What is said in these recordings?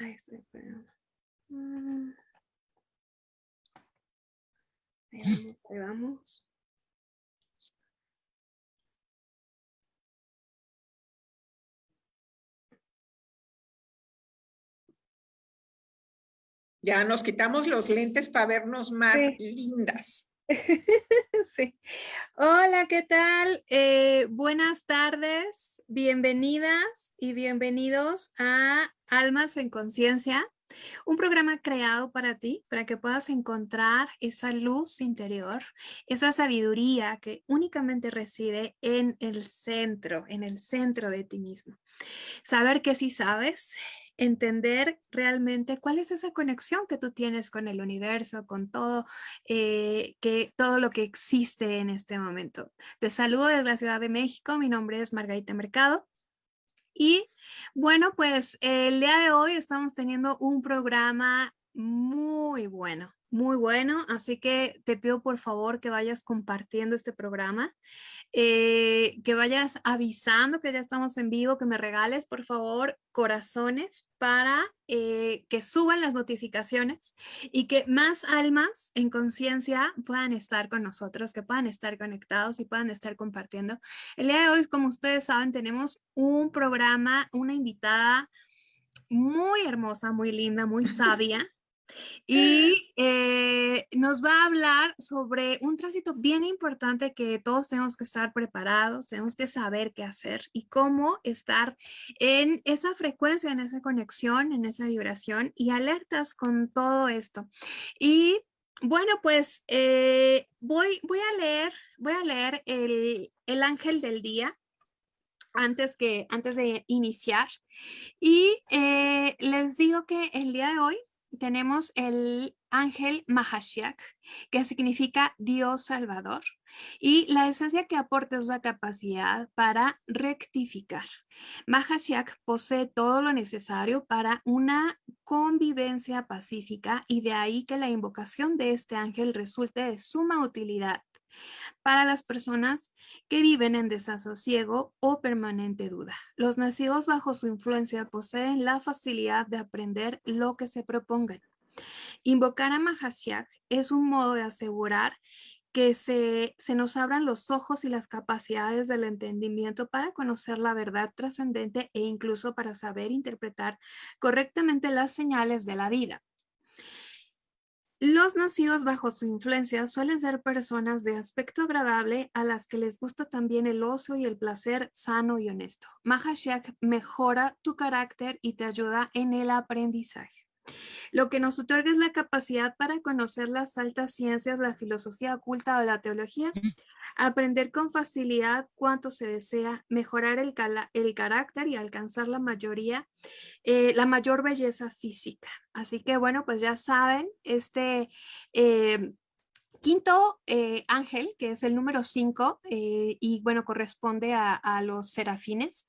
Ahí estoy esperando. Mm. Ahí vamos, ahí vamos. Ya nos quitamos los lentes para vernos más Sí. lindas. Sí. Hola, ¿qué tal? Eh, buenas tardes, bienvenidas y bienvenidos a Almas en Conciencia, un programa creado para ti, para que puedas encontrar esa luz interior, esa sabiduría que únicamente reside en el centro, en el centro de ti mismo. Saber que sí sabes, entender realmente cuál es esa conexión que tú tienes con el universo, con todo, eh, que, todo lo que existe en este momento. Te saludo desde la Ciudad de México, mi nombre es Margarita Mercado. Y bueno, pues el día de hoy estamos teniendo un programa muy bueno, muy bueno, así que te pido por favor que vayas compartiendo este programa, eh, que vayas avisando que ya estamos en vivo, que me regales por favor corazones para eh, que suban las notificaciones y que más almas en conciencia puedan estar con nosotros, que puedan estar conectados y puedan estar compartiendo. El día de hoy, como ustedes saben, tenemos un programa, una invitada muy hermosa, muy linda, muy sabia. Y eh, nos va a hablar sobre un tránsito bien importante que todos tenemos que estar preparados, tenemos que saber qué hacer y cómo estar en esa frecuencia, en esa conexión, en esa vibración y alertas con todo esto. Y bueno, pues eh, voy, voy a leer, voy a leer el, el ángel del día antes, que, antes de iniciar. Y eh, les digo que el día de hoy tenemos el ángel Mahashiach, que significa Dios Salvador, y la esencia que aporta es la capacidad para rectificar. Mahashiach posee todo lo necesario para una convivencia pacífica y de ahí que la invocación de este ángel resulte de suma utilidad para las personas que viven en desasosiego o permanente duda. Los nacidos bajo su influencia poseen la facilidad de aprender lo que se propongan. Invocar a Mahashiach es un modo de asegurar que se, se, nos abran los ojos y las capacidades del entendimiento para conocer la verdad trascendente e incluso para saber interpretar correctamente las señales de la vida. Los nacidos bajo su influencia suelen ser personas de aspecto agradable a las que les gusta también el ocio y el placer sano y honesto. Mahashiach mejora tu carácter y te ayuda en el aprendizaje. Lo que nos otorga es la capacidad para conocer las altas ciencias, la filosofía oculta o la teología, aprender con facilidad cuanto se desea, mejorar el, el carácter y alcanzar la mayoría, eh, la mayor belleza física. Así que bueno, pues ya saben, este... Eh, quinto eh, ángel, que es el número 5, eh, y bueno, corresponde a, los serafines,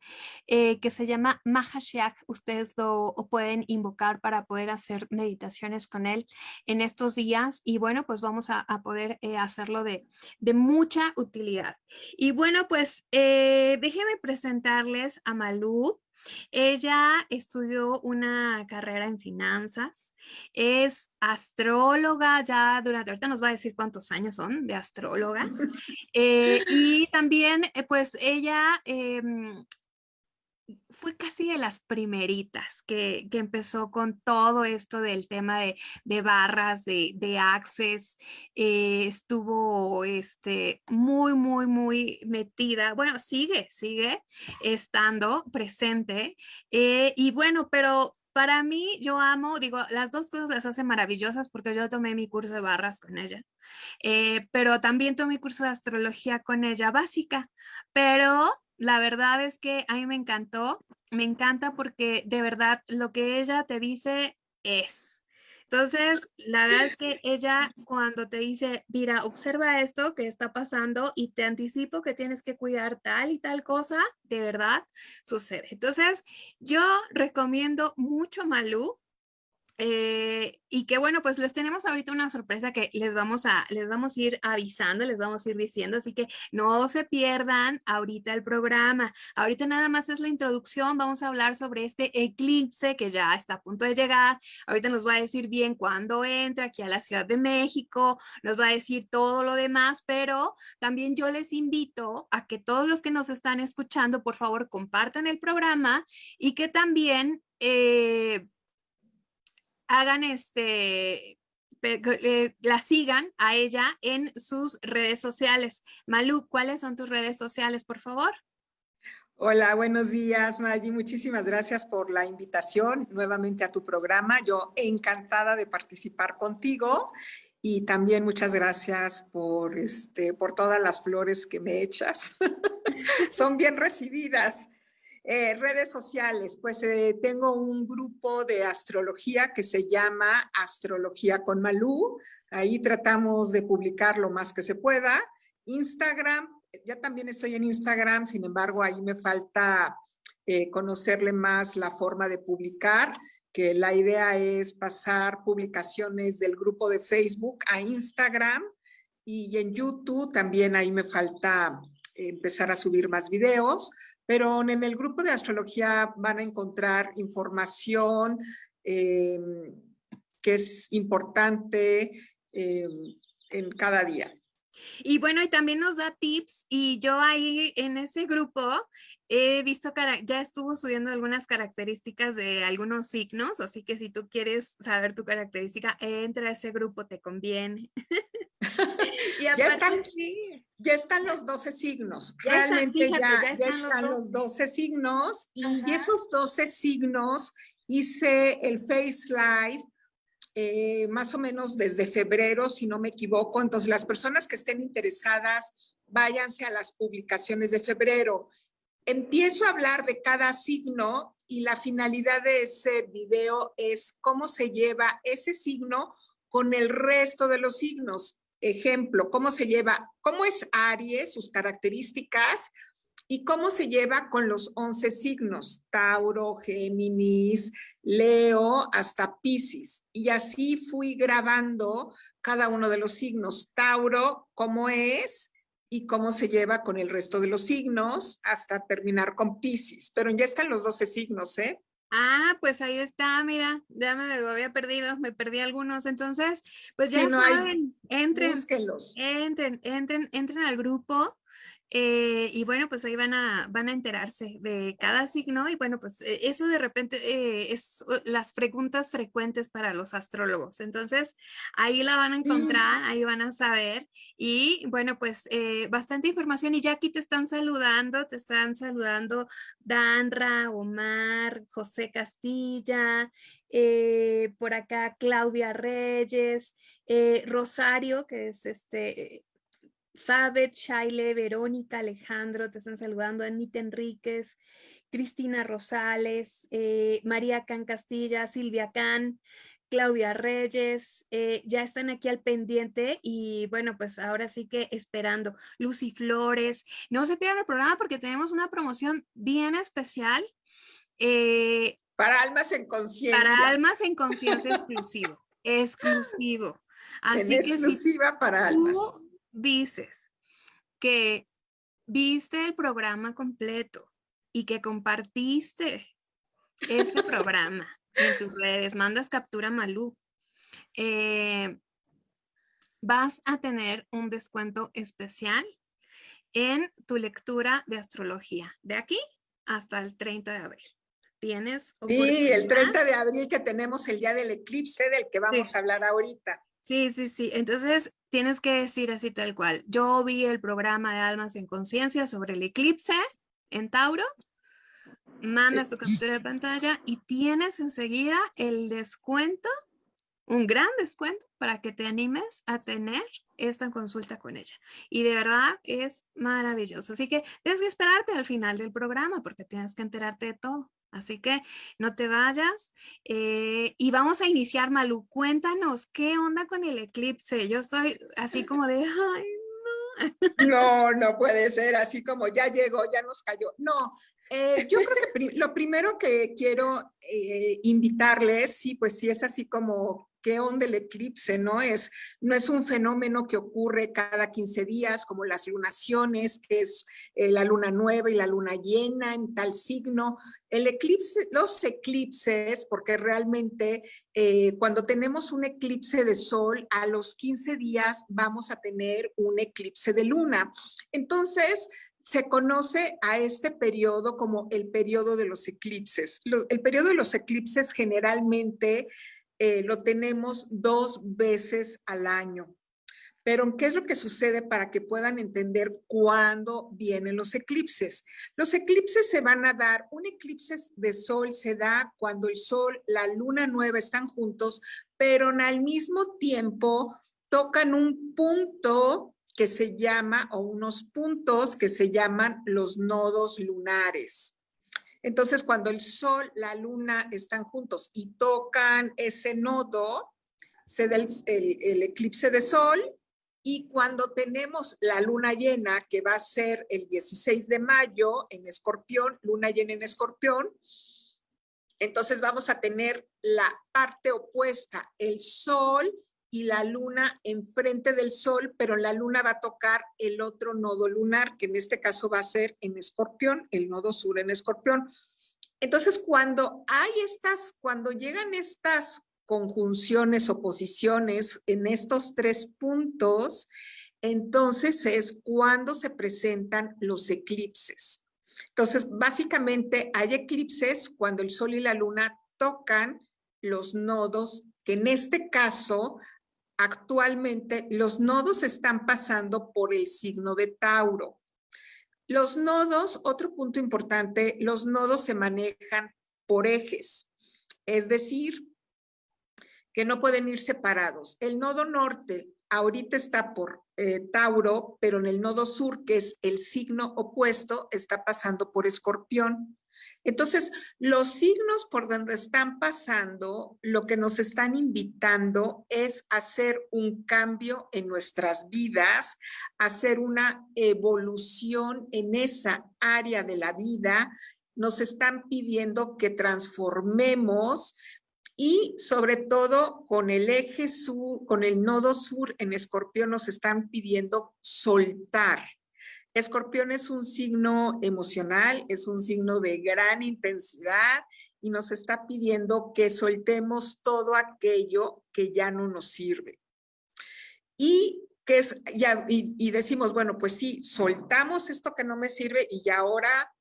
eh, que se llama Mahashiach. Ustedes lo pueden invocar para poder hacer meditaciones con él en estos días. Y bueno, pues vamos a, a poder hacerlo de, de, mucha utilidad. Y bueno, pues déjenme presentarles a Malú. Ella estudió una carrera en finanzas, es astróloga, ya durante, ahorita nos va a decir cuántos años son de astróloga, eh, y también eh, pues ella eh, fue casi de las primeritas que, que, empezó con todo esto del tema de, de barras, de, de access, eh, estuvo este, muy, muy, muy metida, bueno, sigue, sigue estando presente, eh, y bueno, pero para mí, yo amo, digo, las dos cosas las hace maravillosas porque yo tomé mi curso de barras con ella, eh, pero también tomé mi curso de astrología con ella básica, pero la verdad es que a mí me encantó, me encanta porque de verdad lo que ella te dice es. Entonces, la verdad es que ella cuando te dice, mira, observa esto que está pasando y te anticipo que tienes que cuidar tal y tal cosa, de verdad sucede. Entonces, yo recomiendo mucho Malú. Eh, y que bueno, pues les tenemos ahorita una sorpresa que les vamos a, les vamos a ir avisando, les vamos a ir diciendo, así que no se pierdan ahorita el programa. Ahorita nada más es la introducción, vamos a hablar sobre este eclipse que ya está a punto de llegar. Ahorita nos va a decir bien cuándo entra aquí a la Ciudad de México, nos va a decir todo lo demás, pero también yo les invito a que todos los que nos están escuchando, por favor, compartan el programa y que también... Eh, hagan este, eh, la sigan a ella en sus redes sociales. Malu, ¿cuáles son tus redes sociales, por favor? Hola, buenos días, Maggie. Muchísimas gracias por la invitación nuevamente a tu programa. Yo encantada de participar contigo y también muchas gracias por, este, por todas las flores que me echas. Son bien recibidas. Eh, redes sociales, pues eh, tengo un grupo de astrología que se llama Astrología con Malú. Ahí tratamos de publicar lo más que se pueda. Instagram, ya también estoy en Instagram, sin embargo, ahí me falta eh, conocerle más la forma de publicar, que la idea es pasar publicaciones del grupo de Facebook a Instagram y en YouTube también ahí me falta empezar a subir más videos pero en el grupo de astrología van a encontrar información eh, que es importante eh, en cada día. Y bueno, y también nos da tips y yo ahí en ese grupo he visto, ya estuvo subiendo algunas características de algunos signos, así que si tú quieres saber tu característica, entra a ese grupo, te conviene. ya, están, ya están los 12 signos, realmente ya, están, los, 12. signos y esos 12 signos hice el Face Live eh, más o menos desde febrero, si no me equivoco. Entonces, las personas que estén interesadas, váyanse a las publicaciones de febrero. Empiezo a hablar de cada signo y la finalidad de ese video es cómo se lleva ese signo con el resto de los signos ejemplo, cómo se lleva, cómo es Aries, sus características y cómo se lleva con los 11 signos, Tauro, Géminis, Leo, hasta Pisces. Y así fui grabando cada uno de los signos. Tauro, cómo es y cómo se lleva con el resto de los signos hasta terminar con Pisces. Pero ya están los 12 signos, ¿eh? Ah, pues ahí está, mira, ya me había perdido, me perdí algunos, entonces, pues ya saben, entren, entren, entren, entren al grupo, eh, y bueno, pues ahí van a, van a enterarse de cada signo y bueno, pues eh, eso de repente eh, es las preguntas frecuentes para los astrólogos. Entonces, ahí la van a encontrar, ahí van a saber y bueno, pues bastante información y ya aquí te están saludando, te están saludando Danra, Omar, José Castilla, por acá Claudia Reyes, Rosario, que es este Fabet, Shaile, Verónica, Alejandro, te están saludando, Anita Enríquez, Cristina Rosales, eh, María Can Castilla, Silvia Can, Claudia Reyes, eh, ya están aquí al pendiente y bueno, pues ahora sí que esperando. Lucy Flores, no se pierdan el programa porque tenemos una promoción bien especial. Eh, para almas en conciencia. Para almas en conciencia exclusivo, exclusivo. Así que exclusiva para almas dices que viste el programa completo y que compartiste este programa en tus redes, mandas captura Malú, eh, vas a tener un descuento especial en tu lectura de astrología, de aquí hasta el 30 de abril. Tienes Sí, el 30 de abril que tenemos el día del eclipse del que vamos a hablar ahorita. Sí, sí, sí. Entonces tienes que decir así tal cual. Yo vi el programa de Almas en Conciencia sobre el eclipse en Tauro. Mandas tu captura de pantalla y tienes enseguida el descuento, un gran descuento para que te animes a tener esta consulta con ella. Y de verdad es maravilloso. Así que tienes que esperarte al final del programa porque tienes que enterarte de todo. Así que no te vayas eh, y vamos a iniciar, Malu. Cuéntanos, ¿qué onda con el eclipse? Yo estoy así como de, ay, no. No, no puede ser así como ya llegó, ya nos cayó. No, Eh, yo creo que lo primero que quiero eh, invitarles, sí, pues sí es así como qué onda el eclipse, ¿no? Es, no es un fenómeno que ocurre cada 15 días, como las lunaciones, que es eh, la luna nueva y la luna llena en tal signo. El eclipse, los eclipses, porque realmente eh, cuando tenemos un eclipse de sol, a los 15 días vamos a tener un eclipse de luna. Entonces, se conoce a este periodo como el periodo de los eclipses. el periodo de los eclipses generalmente eh, lo tenemos dos veces al año. Pero, ¿qué es lo que sucede para que puedan entender cuándo vienen los eclipses? Los eclipses se van a dar, un eclipse de sol se da cuando el sol, la luna nueva están juntos, pero al mismo tiempo tocan un punto que se llama, o unos puntos que se llaman los nodos lunares. Entonces, cuando el sol, la luna están juntos y tocan ese nodo, se da el, eclipse de sol y cuando tenemos la luna llena, que va a ser el 16 de mayo en escorpión, luna llena en escorpión, entonces vamos a tener la parte opuesta, el sol y la luna enfrente del sol, pero la luna va a tocar el otro nodo lunar, que en este caso va a ser en escorpión, el nodo sur en escorpión. Entonces, cuando hay estas, cuando llegan estas conjunciones o posiciones en estos tres puntos, entonces es cuando se presentan los eclipses. Entonces, básicamente hay eclipses cuando el sol y la luna tocan los nodos, que en este caso actualmente los nodos están pasando por el signo de Tauro. Los nodos, otro punto importante, los nodos se manejan por ejes, es decir, que no pueden ir separados. El nodo norte ahorita está por eh, Tauro, pero en el nodo sur, que es el signo opuesto, está pasando por Escorpión. Entonces, los signos por donde están pasando, lo que nos están invitando es hacer un cambio en nuestras vidas, hacer una evolución en esa área de la vida. Nos están pidiendo que transformemos y sobre todo con el eje sur, con el nodo sur en escorpión nos están pidiendo soltar Escorpión es un signo emocional, es un signo de gran intensidad y nos está pidiendo que soltemos todo aquello que ya no nos sirve. Y que es, ya, y, decimos, bueno, pues sí, soltamos esto que no me sirve y ya ahora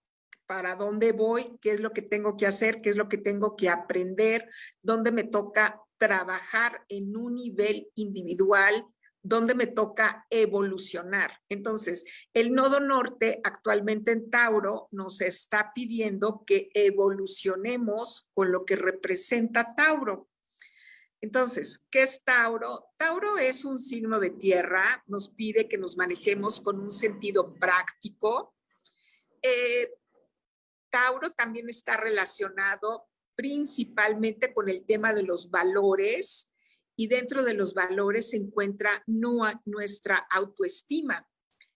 para dónde voy, qué es lo que tengo que hacer, qué es lo que tengo que aprender, dónde me toca trabajar en un nivel individual, donde me toca evolucionar. Entonces, el nodo norte actualmente en Tauro nos está pidiendo que evolucionemos con lo que representa Tauro. Entonces, ¿qué es Tauro? Tauro es un signo de tierra, nos pide que nos manejemos con un sentido práctico. Eh, Tauro también está relacionado principalmente con el tema de los valores, y dentro de los valores se encuentra nuestra autoestima.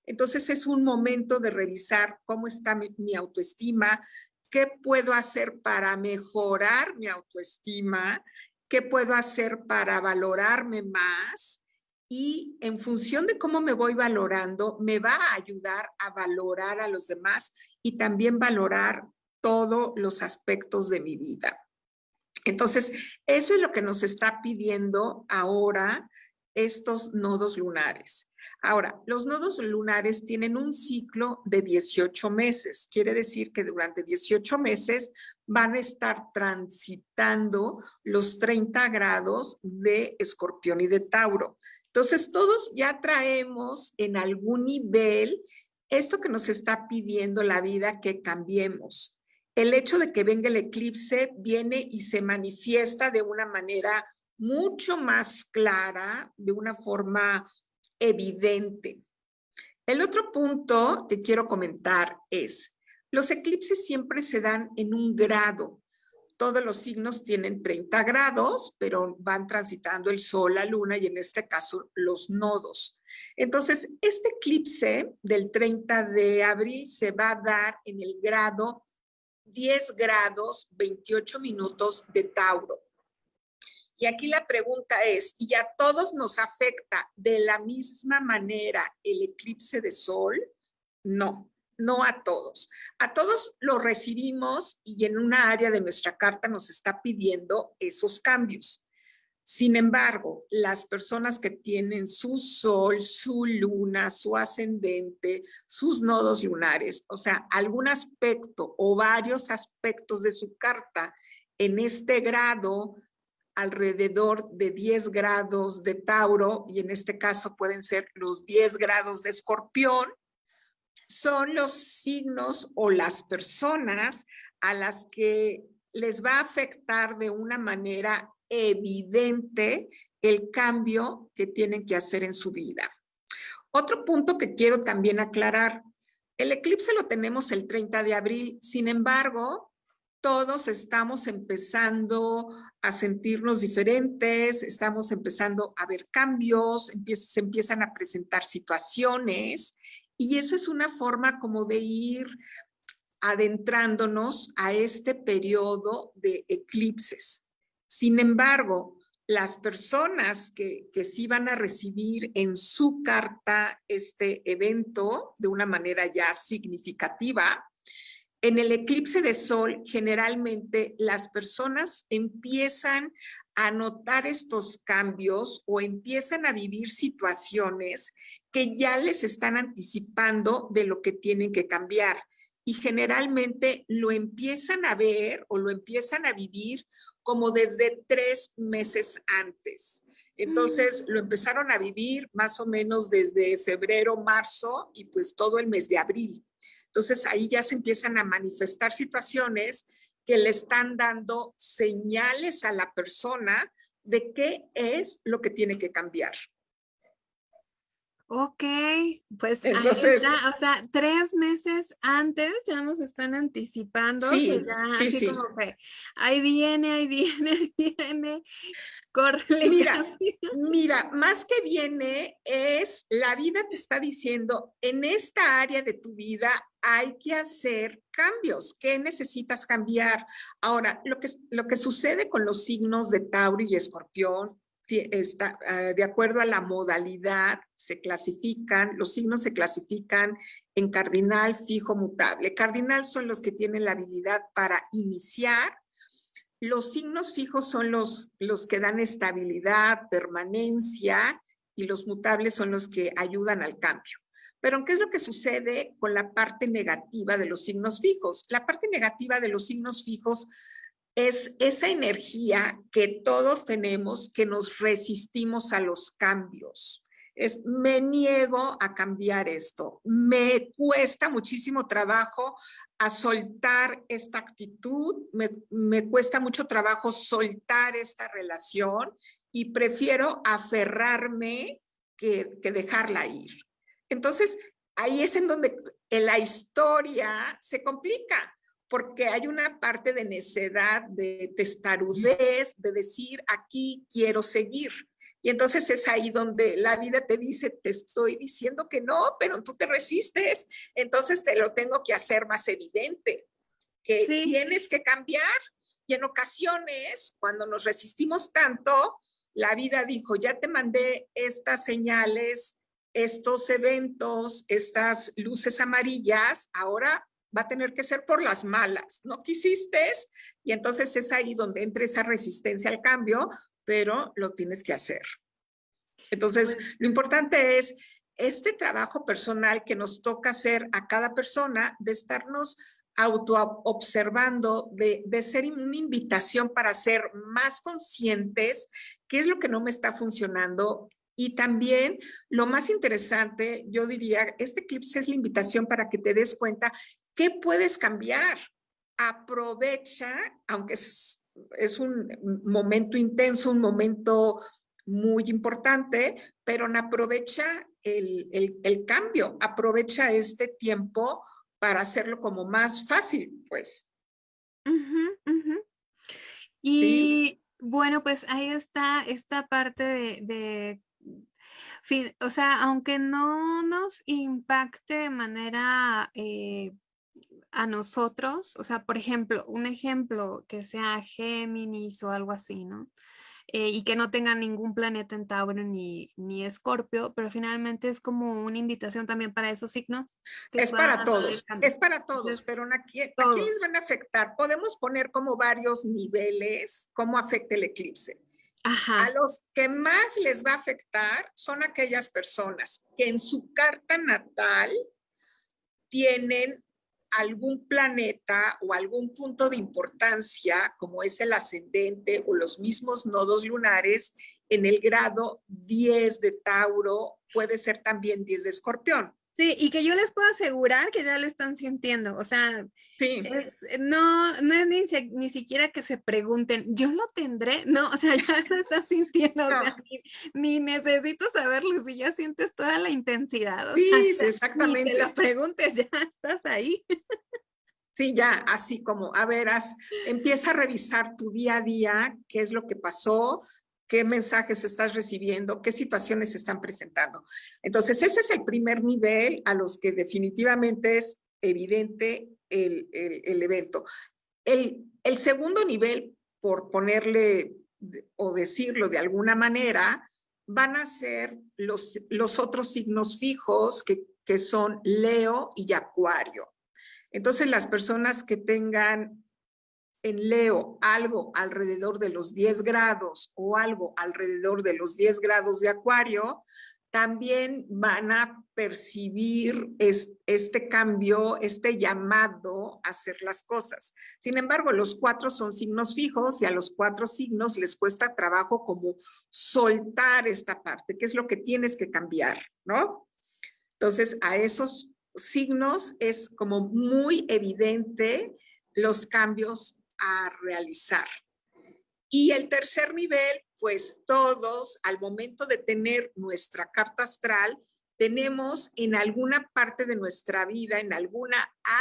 Entonces es un momento de revisar cómo está mi, mi autoestima, qué puedo hacer para mejorar mi autoestima, qué puedo hacer para valorarme más y en función de cómo me voy valorando, me va a ayudar a valorar a los demás y también valorar todos los aspectos de mi vida. Entonces, eso es lo que nos está pidiendo ahora estos nodos lunares. Ahora, los nodos lunares tienen un ciclo de 18 meses. Quiere decir que durante 18 meses van a estar transitando los 30 grados de escorpión y de Tauro. Entonces, todos ya traemos en algún nivel esto que nos está pidiendo la vida que cambiemos el hecho de que venga el eclipse viene y se manifiesta de una manera mucho más clara, de una forma evidente. El otro punto que quiero comentar es, los eclipses siempre se dan en un grado. Todos los signos tienen 30 grados, pero van transitando el sol, la luna y en este caso los nodos. Entonces, este eclipse del 30 de abril se va a dar en el grado 10 grados 28 minutos de Tauro. Y aquí la pregunta es, ¿y a todos nos afecta de la misma manera el eclipse de sol? No, no a todos. A todos lo recibimos y en una área de nuestra carta nos está pidiendo esos cambios. Sin embargo, las personas que tienen su sol, su luna, su ascendente, sus nodos lunares, o sea, algún aspecto o varios aspectos de su carta en este grado alrededor de 10 grados de Tauro, y en este caso pueden ser los 10 grados de Escorpión, son los signos o las personas a las que les va a afectar de una manera evidente el cambio que tienen que hacer en su vida. Otro punto que quiero también aclarar, el eclipse lo tenemos el 30 de abril, sin embargo, todos estamos empezando a sentirnos diferentes, estamos empezando a ver cambios, se empiezan a presentar situaciones y eso es una forma como de ir adentrándonos a este periodo de eclipses. Sin embargo, las personas que, que sí van a recibir en su carta este evento de una manera ya significativa, en el eclipse de sol, generalmente las personas empiezan a notar estos cambios o empiezan a vivir situaciones que ya les están anticipando de lo que tienen que cambiar y generalmente lo empiezan a ver o lo empiezan a vivir como desde tres meses antes. Entonces lo empezaron a vivir más o menos desde febrero, marzo y pues todo el mes de abril. Entonces ahí ya se empiezan a manifestar situaciones que le están dando señales a la persona de qué es lo que tiene que cambiar. Ok, pues Entonces, o sea, tres meses antes ya nos están anticipando sí, sí, sí. como que ahí viene, ahí viene, ahí viene, corre. Mira, mira, más que viene es, la vida te está diciendo, en esta área de tu vida hay que hacer cambios. ¿Qué necesitas cambiar? Ahora, lo que, lo que sucede con los signos de Tauro y Escorpión ah, de acuerdo a la modalidad, se clasifican, los signos se clasifican en cardinal, fijo, mutable. Cardinal son los que tienen la habilidad para iniciar. Los signos fijos son los, los que dan estabilidad, permanencia, y los mutables son los que ayudan al cambio. Pero ¿qué es lo que sucede con la parte negativa de los signos fijos? La parte negativa de los signos fijos es esa energía que todos tenemos que nos resistimos a los cambios. Es, me niego a cambiar esto, me cuesta muchísimo trabajo a soltar esta actitud, me, me cuesta mucho trabajo soltar esta relación y prefiero aferrarme que, que dejarla ir. Entonces, ahí es en donde la historia se complica, porque hay una parte de necedad, de testarudez, de decir, aquí quiero seguir. Y entonces es ahí donde la vida te dice, te estoy diciendo que no, pero tú te resistes, entonces te lo tengo que hacer más evidente, que tienes que cambiar. Y en ocasiones, cuando nos resistimos tanto, la vida dijo, ya te mandé estas señales, estos eventos, estas luces amarillas, ahora va a tener que ser por las malas. No quisiste y entonces es ahí donde entra esa resistencia al cambio, pero lo tienes que hacer. Entonces, lo importante es este trabajo personal que nos toca hacer a cada persona de estarnos auto observando, de, de ser una invitación para ser más conscientes qué es lo que no me está funcionando, y también lo más interesante, yo diría, este eclipse es la invitación para que te des cuenta qué puedes cambiar. Aprovecha, aunque es, es un momento intenso, un momento muy importante, pero aprovecha el, el, el, cambio, aprovecha este tiempo para hacerlo como más fácil, pues. Y bueno, pues ahí está esta parte de, de o sea, aunque no nos impacte de manera, eh, a nosotros, o sea, por ejemplo, un ejemplo que sea Géminis o algo así, ¿no? Eh, y que no tenga ningún planeta en Tauro ni, ni Escorpio, pero finalmente es como una invitación también para esos signos. Es para todos, es para todos, pero aquí, aquí les van a afectar. Podemos poner como varios niveles cómo afecta el eclipse. A los que más les va a afectar son aquellas personas que en su carta natal tienen algún planeta o algún punto de importancia, como es el ascendente o los mismos nodos lunares, en el grado 10 de Tauro, puede ser también 10 de Escorpión. Sí, y que yo les puedo asegurar que ya lo están sintiendo, o sea, no, no es ni, ni, siquiera que se pregunten, ¿yo lo tendré? No, o sea, ya lo estás sintiendo, o sea, ni, necesito saberlo, si ya sientes toda la intensidad. sí, exactamente. Ni te lo preguntes, ya estás ahí. Sí, ya, así como, a ver, empieza a revisar tu día a día, qué es lo que pasó, qué mensajes estás recibiendo, qué situaciones se están presentando. Entonces, ese es el primer nivel a los que definitivamente es evidente el, evento. El, el, segundo nivel, por ponerle o decirlo de alguna manera, van a ser los, los otros signos fijos que, que son Leo y Acuario. Entonces, las personas que tengan en Leo algo alrededor de los 10 grados o algo alrededor de los 10 grados de Acuario, también van a percibir este cambio, este llamado a hacer las cosas. Sin embargo, los cuatro son signos fijos y a los cuatro signos les cuesta trabajo como soltar esta parte, que es lo que tienes que cambiar, ¿no? Entonces, a esos signos es como muy evidente los cambios a realizar. Y el tercer nivel, pues todos al momento de tener nuestra carta astral, tenemos en alguna parte de nuestra vida, en alguna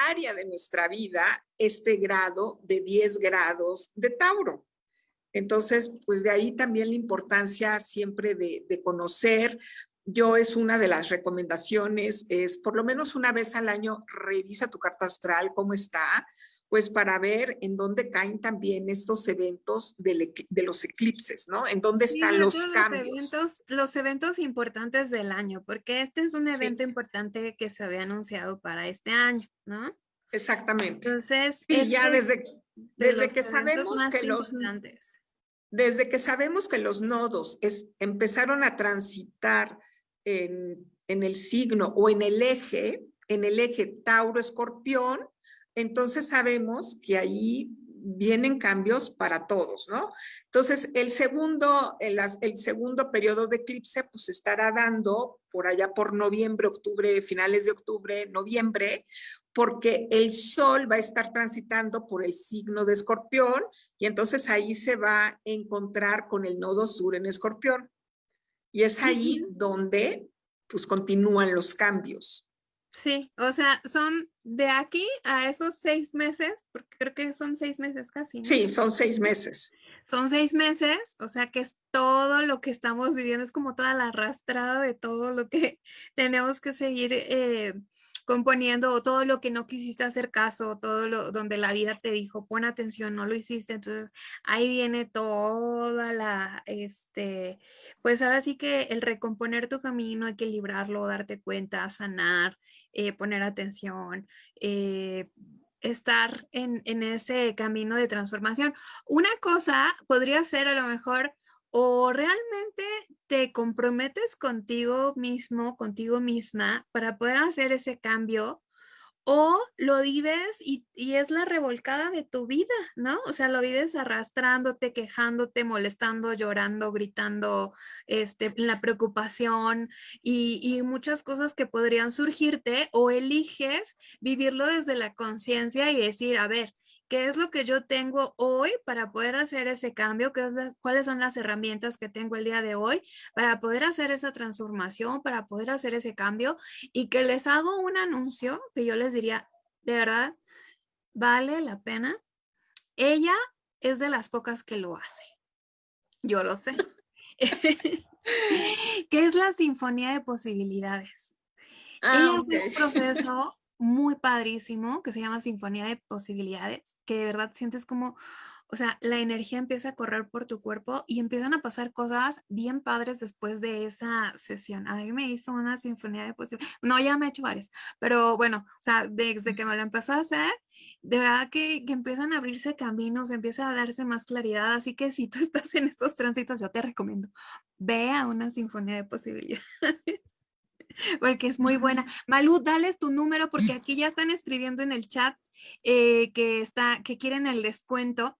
área de nuestra vida, este grado de 10 grados de Tauro. Entonces, pues de ahí también la importancia siempre de, de, conocer. Yo es una de las recomendaciones, es por lo menos una vez al año revisa tu carta astral, cómo está, pues para ver en dónde caen también estos eventos de, los eclipses, ¿no? En dónde están los cambios. Los eventos, los eventos importantes del año, porque este es un evento importante que se había anunciado para este año, ¿no? Exactamente. Entonces, y ya desde, desde que sabemos que los... Desde que sabemos que los nodos es, empezaron a transitar en, en el signo o en el eje, en el eje Tauro-Escorpión, entonces sabemos que ahí vienen cambios para todos, ¿no? Entonces, el segundo, el, segundo periodo de eclipse, pues estará dando por allá por noviembre, octubre, finales de octubre, noviembre, porque el sol va a estar transitando por el signo de escorpión y entonces ahí se va a encontrar con el nodo sur en escorpión. Y es ahí donde pues continúan los cambios. Sí, o sea, son de aquí a esos seis meses, porque creo que son seis meses casi. Sí, son seis meses. Son seis meses, o sea que es todo lo que estamos viviendo, es como toda la arrastrada de todo lo que tenemos que seguir eh, componiendo todo lo que no quisiste hacer caso, todo lo donde la vida te dijo, pon atención, no lo hiciste. Entonces ahí viene toda la, este, pues ahora sí que el recomponer tu camino, equilibrarlo, darte cuenta, sanar, eh, poner atención. Eh, estar en, en ese camino de transformación. Una cosa podría ser a lo mejor o realmente te comprometes contigo mismo, contigo misma para poder hacer ese cambio o lo vives y, es la revolcada de tu vida, ¿no? O sea, lo vives arrastrándote, quejándote, molestando, llorando, gritando, este, la preocupación y, y muchas cosas que podrían surgirte o eliges vivirlo desde la conciencia y decir, a ver, qué es lo que yo tengo hoy para poder hacer ese cambio, ¿Qué es cuáles son las herramientas que tengo el día de hoy para poder hacer esa transformación, para poder hacer ese cambio y que les hago un anuncio que yo les diría, de verdad, vale la pena. Ella es de las pocas que lo hace. Yo lo sé. ¿Qué es la sinfonía de posibilidades? Ah, es un proceso muy padrísimo que se llama Sinfonía de Posibilidades, que de verdad sientes como, o sea, la energía empieza a correr por tu cuerpo y empiezan a pasar cosas bien padres después de esa sesión. A mí me hizo una sinfonía de posibilidades. No, ya me he hecho varias, pero bueno, o sea, desde que me lo empezó a hacer, de verdad que, que, empiezan a abrirse caminos, empieza a darse más claridad. Así que si tú estás en estos tránsitos, yo te recomiendo, ve a una sinfonía de posibilidades. porque es muy buena. Malú, dales tu número porque aquí ya están escribiendo en el chat eh, que, está, que quieren el descuento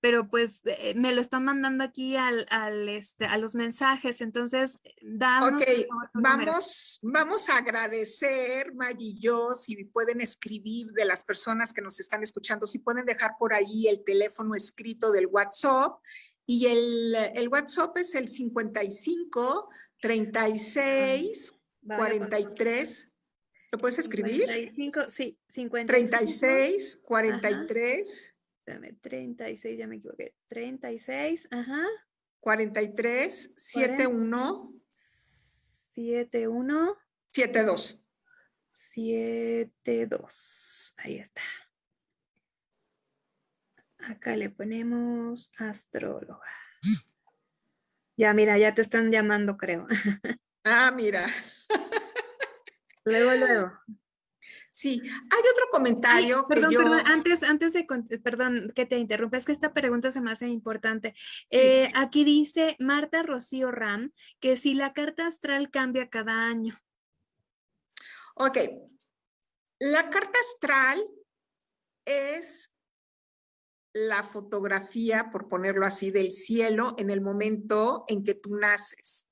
pero pues eh, me lo están mandando aquí al, al este, a los mensajes, entonces damos. Ok, vamos, vamos a agradecer, Maggie y yo, si pueden escribir de las personas que nos están escuchando, si pueden dejar por ahí el teléfono escrito del WhatsApp y el, el WhatsApp es el 55 36 43. ¿Lo puedes escribir? 55, sí, 55. 36 43. Espérame, 36, ya me equivoqué. 36, ajá. 43, 71. 71. 72. 72. Ahí está. Acá le ponemos astróloga. Ya, mira, ya te están llamando, creo. Ah, mira. Luego, luego. Sí, hay otro comentario que yo... Perdón, antes, antes de, perdón que te interrumpa, es que esta pregunta se me hace importante. Eh, aquí dice Marta Rocío Ram que si la carta astral cambia cada año. Ok, la carta astral es la fotografía, por ponerlo así, del cielo en el momento en que tú naces.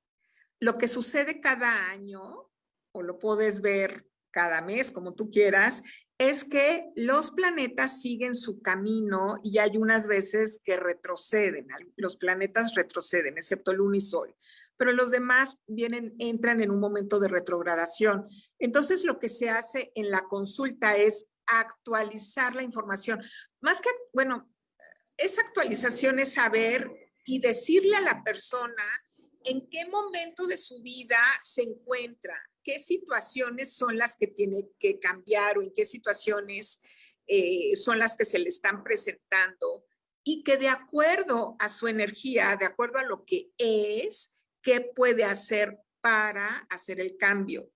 Lo que sucede cada año, o lo puedes ver cada mes, como tú quieras, es que los planetas siguen su camino y hay unas veces que retroceden, los planetas retroceden, excepto Luna y Sol, pero los demás vienen, entran en un momento de retrogradación. Entonces, lo que se hace en la consulta es actualizar la información. Más que, bueno, esa actualización es saber y decirle a la persona en qué momento de su vida se encuentra, qué situaciones son las que tiene que cambiar o en qué situaciones eh, son las que se le están presentando y que de acuerdo a su energía, de acuerdo a lo que es, qué puede hacer para hacer el cambio.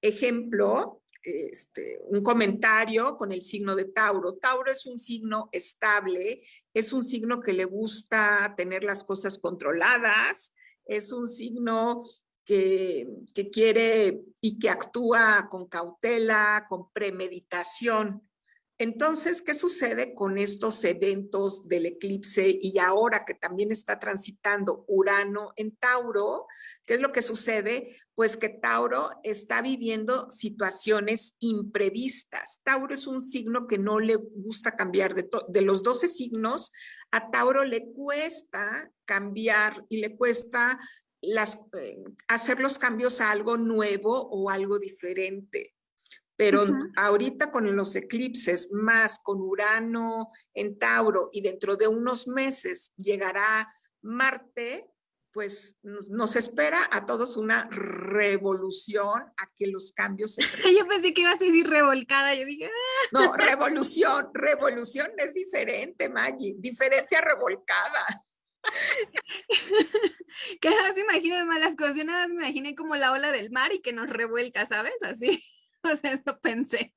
Ejemplo, este, un comentario con el signo de Tauro. Tauro es un signo estable, es un signo que le gusta tener las cosas controladas, es un signo que, quiere y que actúa con cautela, con premeditación. Entonces, ¿qué sucede con estos eventos del eclipse y ahora que también está transitando Urano en Tauro? ¿Qué es lo que sucede? Pues que Tauro está viviendo situaciones imprevistas. Tauro es un signo que no le gusta cambiar. De, los 12 signos, a Tauro le cuesta cambiar y le cuesta eh, hacer los cambios a algo nuevo o algo diferente. Pero ahorita con los eclipses, más con Urano en Tauro y dentro de unos meses llegará Marte, pues nos, espera a todos una revolución a que los cambios se Yo pensé que ibas a decir revolcada, yo dije... Ah". No, revolución, revolución es diferente, Maggie, diferente a revolcada. que no se imaginen malas cosas, yo nada más me imaginé como la ola del mar y que nos revuelca, ¿sabes? Así, pensé.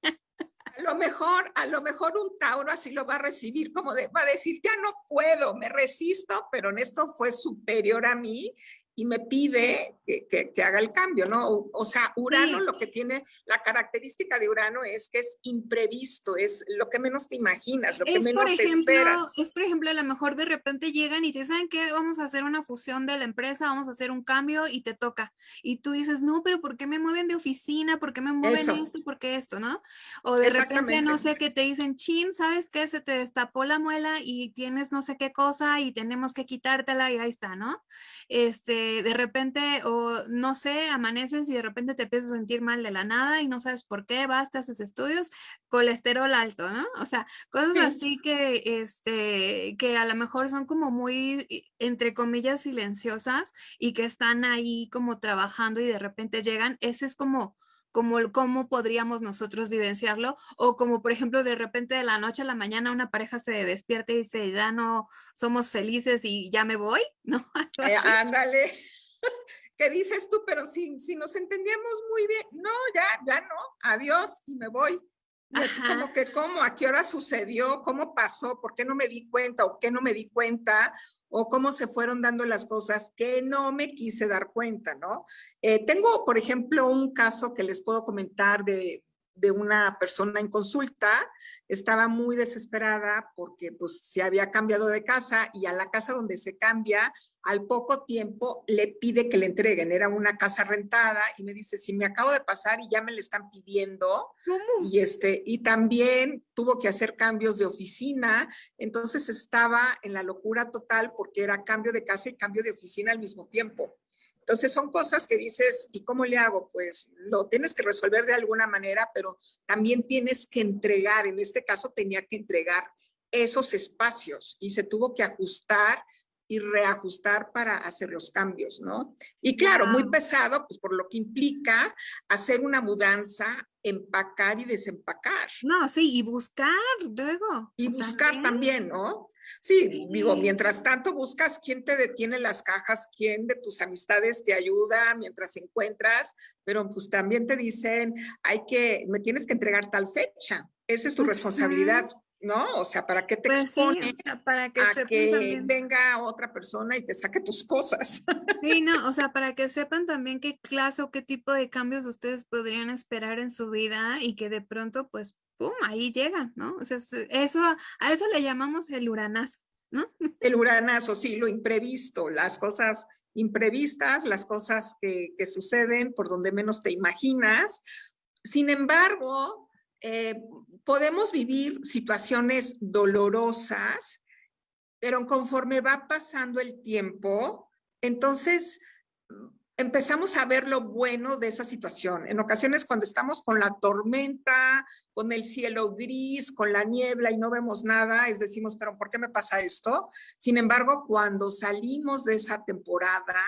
A lo mejor, a lo mejor un Tauro así lo va a recibir, como va a decir, ya no puedo, me resisto, pero en esto fue superior a mí y me pide que, que, haga el cambio, ¿no? O, sea, Urano lo que tiene, la característica de Urano es que es imprevisto, es lo que menos te imaginas, lo que menos esperas. Es, por ejemplo, a lo mejor de repente llegan y te dicen que vamos a hacer una fusión de la empresa, vamos a hacer un cambio y te toca. Y tú dices, no, pero ¿por qué me mueven de oficina? ¿Por qué me mueven esto? ¿Por qué esto? ¿No? O de repente, no sé, que te dicen, chin, ¿sabes qué? Se te destapó la muela y tienes no sé qué cosa y tenemos que quitártela y ahí está, ¿no? Este, de repente, o no sé, amaneces y de repente te empiezas a sentir mal de la nada y no sabes por qué, vas, te haces estudios, colesterol alto, ¿no? O sea, cosas así que, este, que a lo mejor son como muy, entre comillas, silenciosas y que están ahí como trabajando y de repente llegan, ese es como como cómo podríamos nosotros vivenciarlo o como por ejemplo de repente de la noche a la mañana una pareja se despierta y dice ya no somos felices y ya me voy, ¿no? Eh, ándale. ¿Qué dices tú? Pero si, si nos entendíamos muy bien, no, ya, ya no, adiós y me voy. Y así como que, ¿cómo? ¿A qué hora sucedió? ¿Cómo pasó? ¿Por qué no me di cuenta? ¿O qué no me di cuenta? ¿O cómo se fueron dando las cosas que no me quise dar cuenta, no? Eh, tengo, por ejemplo, un caso que les puedo comentar de, de una persona en consulta, estaba muy desesperada porque pues se había cambiado de casa y a la casa donde se cambia, al poco tiempo le pide que le entreguen, era una casa rentada y me dice, si me acabo de pasar y ya me le están pidiendo y este y también tuvo que hacer cambios de oficina, entonces estaba en la locura total porque era cambio de casa y cambio de oficina al mismo tiempo. Entonces son cosas que dices, ¿y cómo le hago? Pues lo tienes que resolver de alguna manera, pero también tienes que entregar, en este caso tenía que entregar esos espacios y se tuvo que ajustar y reajustar para hacer los cambios, ¿no? Y claro, muy pesado, pues por lo que implica hacer una mudanza, empacar y desempacar. No, sí, y buscar luego. Y buscar también, ¿no? Sí, digo, mientras tanto buscas quién te detiene las cajas, quién de tus amistades te ayuda mientras encuentras, pero pues también te dicen, hay que, me tienes que entregar tal fecha, esa es tu responsabilidad. ¿No? O sea, ¿para qué te pues expones para que a que venga otra persona y te saque tus cosas? Sí, no, o sea, para que sepan también qué clase o qué tipo de cambios ustedes podrían esperar en su vida y que de pronto, pues, ¡pum!, ahí llega, ¿no? O sea, eso, a eso le llamamos el uranazo, ¿no? El uranazo, sí, lo imprevisto, las cosas imprevistas, las cosas que, que suceden por donde menos te imaginas. Sin embargo, eh, podemos vivir situaciones dolorosas, pero conforme va pasando el tiempo, entonces empezamos a ver lo bueno de esa situación. En ocasiones cuando estamos con la tormenta, con el cielo gris, con la niebla y no vemos nada, es decimos, pero ¿por qué me pasa esto? Sin embargo, cuando salimos de esa temporada,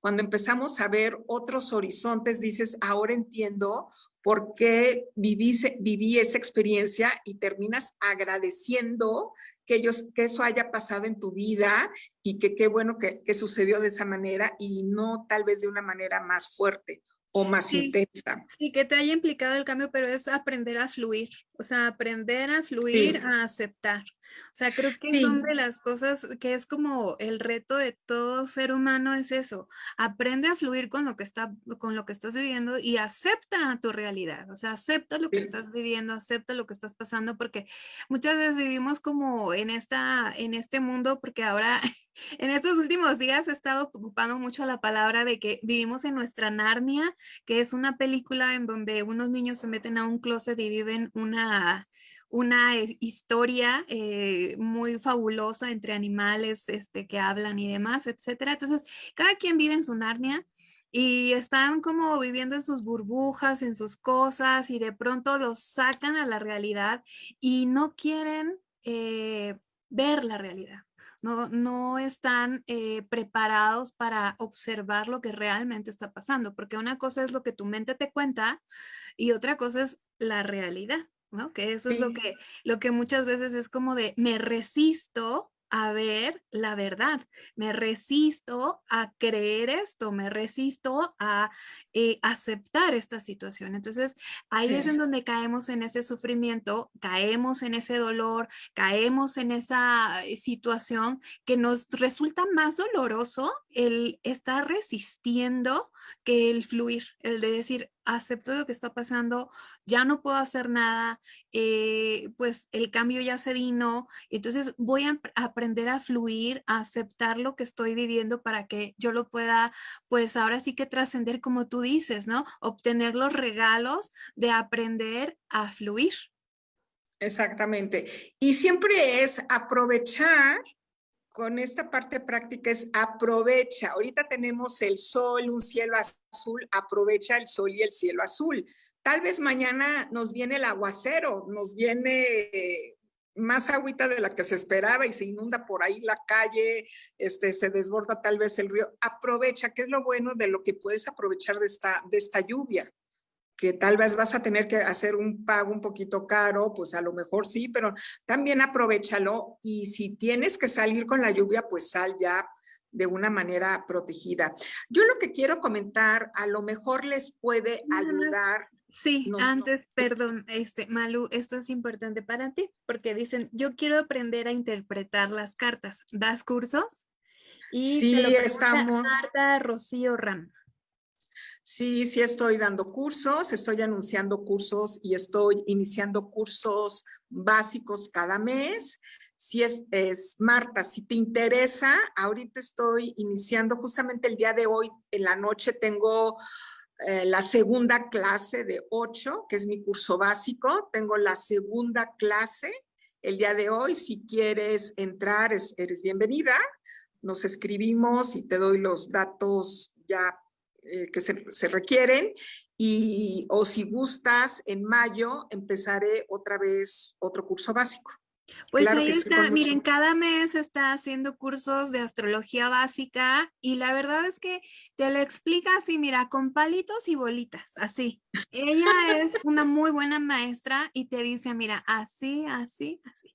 cuando empezamos a ver otros horizontes, dices, ahora entiendo por qué viví, viví esa experiencia y terminas agradeciendo que, ellos, que eso haya pasado en tu vida y que qué bueno que, que, sucedió de esa manera y no tal vez de una manera más fuerte o más intensa. Sí, que te haya implicado el cambio, pero es aprender a fluir, o sea, aprender a fluir, a aceptar. O sea, creo que son de las cosas que es como el reto de todo ser humano es eso. Aprende a fluir con lo que está con lo que estás viviendo y acepta tu realidad. O sea, acepta lo que estás viviendo, acepta lo que estás pasando porque muchas veces vivimos como en esta en este mundo porque ahora en estos últimos días he estado ocupando mucho la palabra de que vivimos en nuestra Narnia, que es una película en donde unos niños se meten a un closet y viven una una eh, historia eh, muy fabulosa entre animales este, que hablan y demás, etcétera. Entonces, cada quien vive en su Narnia y están como viviendo en sus burbujas, en sus cosas y de pronto los sacan a la realidad y no quieren eh, ver la realidad. No, no están preparados para observar lo que realmente está pasando, porque una cosa es lo que tu mente te cuenta y otra cosa es la realidad. ¿No? Que eso es lo que, lo que muchas veces es como de me resisto a ver la verdad, me resisto a creer esto, me resisto a eh, aceptar esta situación. Entonces, ahí es en donde caemos en ese sufrimiento, caemos en ese dolor, caemos en esa eh, situación que nos resulta más doloroso el estar resistiendo que el fluir, el de decir, acepto lo que está pasando, ya no puedo hacer nada, eh, pues el cambio ya se vino, entonces voy a aprender a fluir, a aceptar lo que estoy viviendo para que yo lo pueda, pues ahora sí que trascender como tú dices, ¿no? Obtener los regalos de aprender a fluir. Exactamente. Y siempre es aprovechar con esta parte práctica es aprovecha. Ahorita tenemos el sol, un cielo azul, aprovecha el sol y el cielo azul. Tal vez mañana nos viene el aguacero, nos viene más agüita de la que se esperaba y se inunda por ahí la calle, este, se desborda tal vez el río. Aprovecha, ¿qué es lo bueno de lo que puedes aprovechar de esta, de esta lluvia? Que tal vez vas a tener que hacer un pago un poquito caro, pues a lo mejor sí, pero también aprovechalo y si tienes que salir con la lluvia, pues sal ya de una manera protegida. Yo lo que quiero comentar, a lo mejor les puede ayudar. Sí, antes, perdón, este, Malu, esto es importante para ti, porque dicen, yo quiero aprender a interpretar las cartas. ¿Das cursos? Y sí, estamos. Marta Rocío Ram. Sí, sí estoy dando cursos, estoy anunciando cursos y estoy iniciando cursos básicos cada mes. Si es, es, Marta, si te interesa, ahorita estoy iniciando justamente el día de hoy, en la noche tengo eh, la segunda clase de 8, que es mi curso básico. Tengo la segunda clase el día de hoy. Si quieres entrar, eres bienvenida. Nos escribimos y te doy los datos ya eh, que se, requieren y o si gustas, en mayo empezaré otra vez otro curso básico. Pues ahí está, miren, cada mes está haciendo cursos de astrología básica y la verdad es que te lo explica así, mira, con palitos y bolitas, así. Ella es una muy buena maestra y te dice, mira, así, así, así.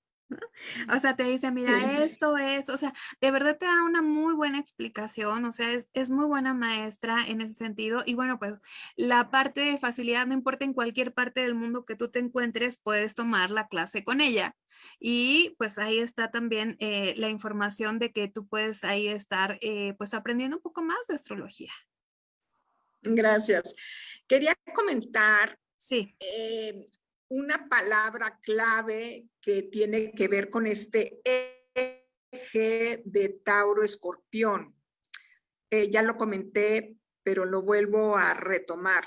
O sea, te dice, mira, esto es, o sea, de verdad te da una muy buena explicación, o sea, es, es, muy buena maestra en ese sentido. Y bueno, pues la parte de facilidad, no importa en cualquier parte del mundo que tú te encuentres, puedes tomar la clase con ella. Y pues ahí está también eh, la información de que tú puedes ahí estar eh, pues aprendiendo un poco más de astrología. Gracias. Quería comentar Sí. Eh, una palabra clave que tiene que ver con este eje de Tauro Escorpión. Eh, ya lo comenté, pero lo vuelvo a retomar.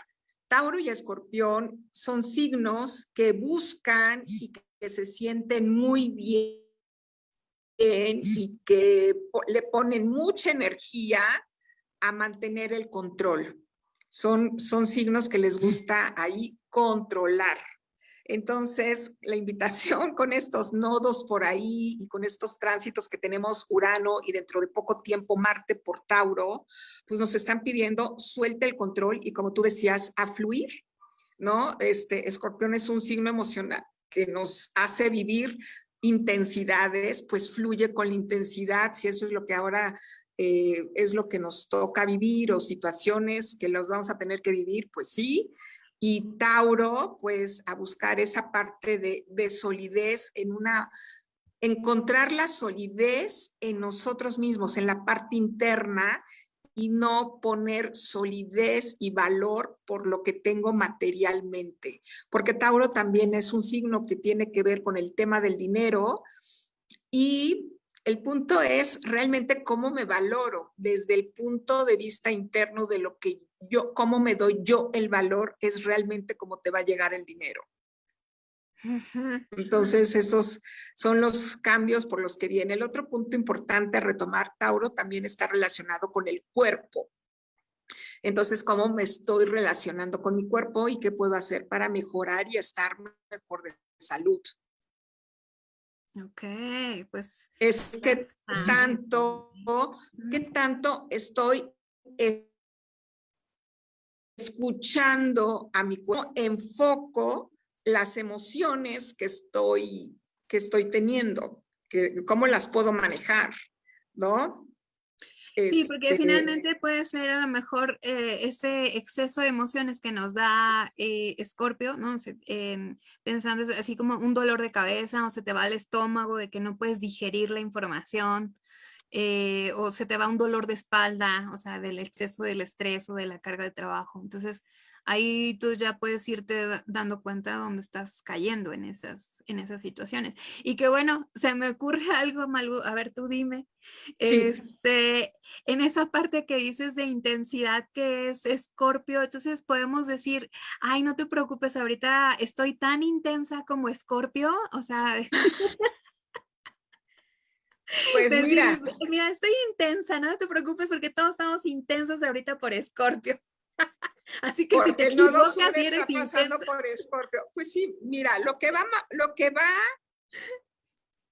Tauro y Escorpión son signos que buscan y que se sienten muy bien y que le ponen mucha energía a mantener el control. Son, son signos que les gusta ahí controlar. Entonces, la invitación con estos nodos por ahí y con estos tránsitos que tenemos Urano y dentro de poco tiempo Marte por Tauro, pues nos están pidiendo suelte el control y como tú decías, a fluir, ¿no? Este, Escorpión es un signo emocional que nos hace vivir intensidades, pues fluye con la intensidad, si eso es lo que ahora eh, es lo que nos toca vivir o situaciones que los vamos a tener que vivir, pues sí, y Tauro, pues a buscar esa parte de, solidez en una, encontrar la solidez en nosotros mismos, en la parte interna y no poner solidez y valor por lo que tengo materialmente. Porque Tauro también es un signo que tiene que ver con el tema del dinero y el punto es realmente cómo me valoro desde el punto de vista interno de lo que yo, cómo me doy yo el valor, es realmente cómo te va a llegar el dinero. Entonces, esos son los cambios por los que viene. El otro punto importante a retomar, Tauro, también está relacionado con el cuerpo. Entonces, ¿cómo me estoy relacionando con mi cuerpo y qué puedo hacer para mejorar y estar mejor de salud? Ok, pues. Es que tanto, qué tanto estoy escuchando a mi cuerpo, enfoco las emociones que estoy, que estoy teniendo, que, cómo las puedo manejar, ¿no? Sí, porque este finalmente puede ser a lo mejor eh, ese exceso de emociones que nos da Escorpio, ¿no? pensando así como un dolor de cabeza o se te va el estómago de que no puedes digerir la información, eh, o se te va un dolor de espalda, o sea, del exceso del estrés o de la carga de trabajo. Entonces, ahí tú ya puedes irte dando cuenta de dónde estás cayendo en esas, en esas situaciones. Y que bueno, se me ocurre algo, Malu, a ver, tú dime, este, en esa parte que dices de intensidad que es Escorpio, entonces podemos decir, ay, no te preocupes, ahorita estoy tan intensa como Escorpio, o sea... Pues mira. Mira, estoy intensa, no te preocupes porque todos estamos intensos ahorita por Escorpio. Así que si te equivocas, no eres está pasando por Escorpio. Pues sí, mira, lo que va, lo que va,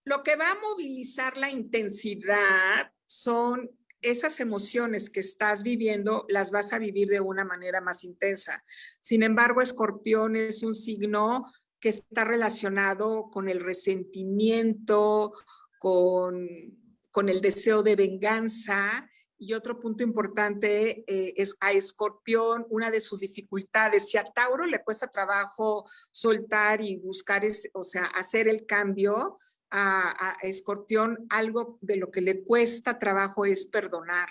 lo que va a movilizar la intensidad son esas emociones que estás viviendo las vas a vivir de una manera más intensa. Sin embargo, escorpión es un signo que está relacionado con el resentimiento, con, con el deseo de venganza. Y otro punto importante eh, es a Escorpión, una de sus dificultades. Si a Tauro le cuesta trabajo soltar y buscar, o sea, hacer el cambio, a, Escorpión algo de lo que le cuesta trabajo es perdonar.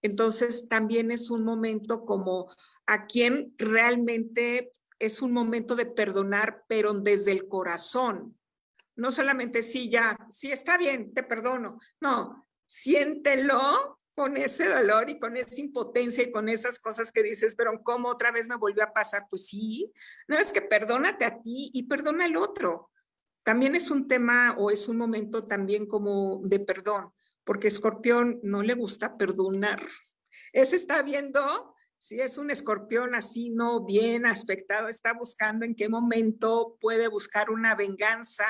Entonces también es un momento como a quien realmente es un momento de perdonar, pero desde el corazón. No solamente sí, ya, sí está bien, te perdono. No, siéntelo con ese dolor y con esa impotencia y con esas cosas que dices, pero ¿cómo otra vez me volvió a pasar? Pues sí, no es que perdónate a ti y perdona al otro también es un tema o es un momento también como de perdón, porque escorpión no le gusta perdonar. Ese está viendo si es un escorpión así, no bien aspectado, está buscando en qué momento puede buscar una venganza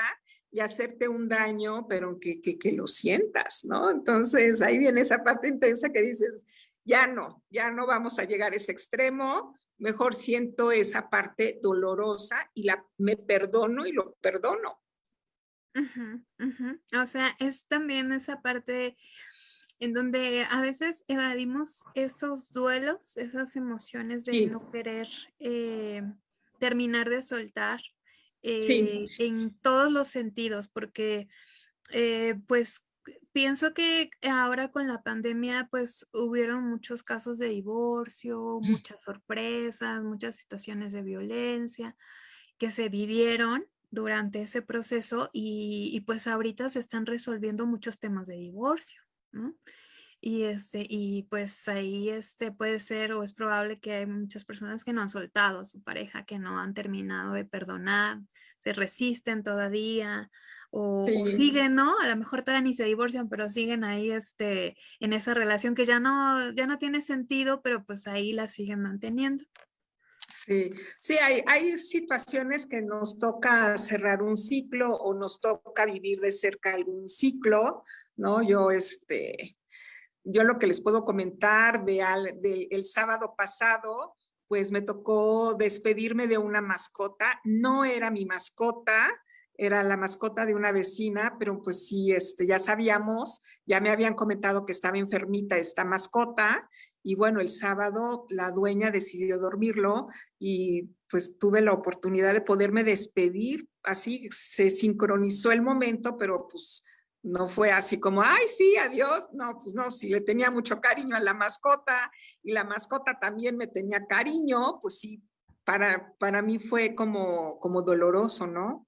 y hacerte un daño, pero que, que, que lo sientas, ¿no? Entonces ahí viene esa parte intensa que dices, ya no, ya no vamos a llegar a ese extremo, mejor siento esa parte dolorosa y la, me perdono y lo perdono. O sea, es también esa parte en donde a veces evadimos esos duelos, esas emociones de no querer eh, terminar de soltar eh, en todos los sentidos, porque eh, pues pienso que ahora con la pandemia pues hubieron muchos casos de divorcio, muchas sorpresas, muchas situaciones de violencia que se vivieron durante ese proceso y, pues ahorita se están resolviendo muchos temas de divorcio, ¿no? Y, este, y pues ahí este puede ser o es probable que hay muchas personas que no han soltado a su pareja, que no han terminado de perdonar, se resisten todavía o, siguen, ¿no? A lo mejor todavía ni se divorcian, pero siguen ahí este, en esa relación que ya no, ya no tiene sentido, pero pues ahí la siguen manteniendo. Sí, sí, hay, hay situaciones que nos toca cerrar un ciclo o nos toca vivir de cerca algún ciclo, ¿no? Yo, este, yo lo que les puedo comentar de, de el sábado pasado, pues me tocó despedirme de una mascota, no era mi mascota, era la mascota de una vecina, pero pues sí, este, ya sabíamos, ya me habían comentado que estaba enfermita esta mascota y bueno, el sábado la dueña decidió dormirlo y pues tuve la oportunidad de poderme despedir. Así se sincronizó el momento, pero pues no fue así como, ay, sí, adiós. No, pues no, si le tenía mucho cariño a la mascota y la mascota también me tenía cariño, pues sí, para, para mí fue como, como doloroso, ¿no?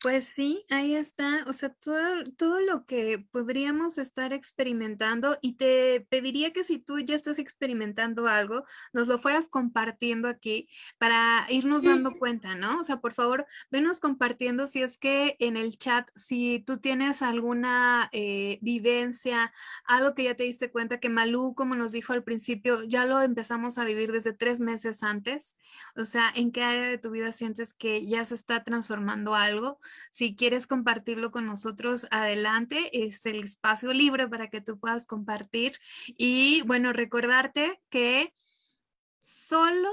Pues sí, ahí está, o sea, todo, todo lo que podríamos estar experimentando y te pediría que si tú ya estás experimentando algo, nos lo fueras compartiendo aquí para irnos dando cuenta, ¿no? O sea, por favor, venos compartiendo si es que en el chat, si tú tienes alguna eh, vivencia, algo que ya te diste cuenta que Malú, como nos dijo al principio, ya lo empezamos a vivir desde tres meses antes, o sea, ¿en qué área de tu vida sientes que ya se está transformando algo? Si quieres compartirlo con nosotros, adelante, es el espacio libre para que tú puedas compartir. Y bueno, recordarte que solo,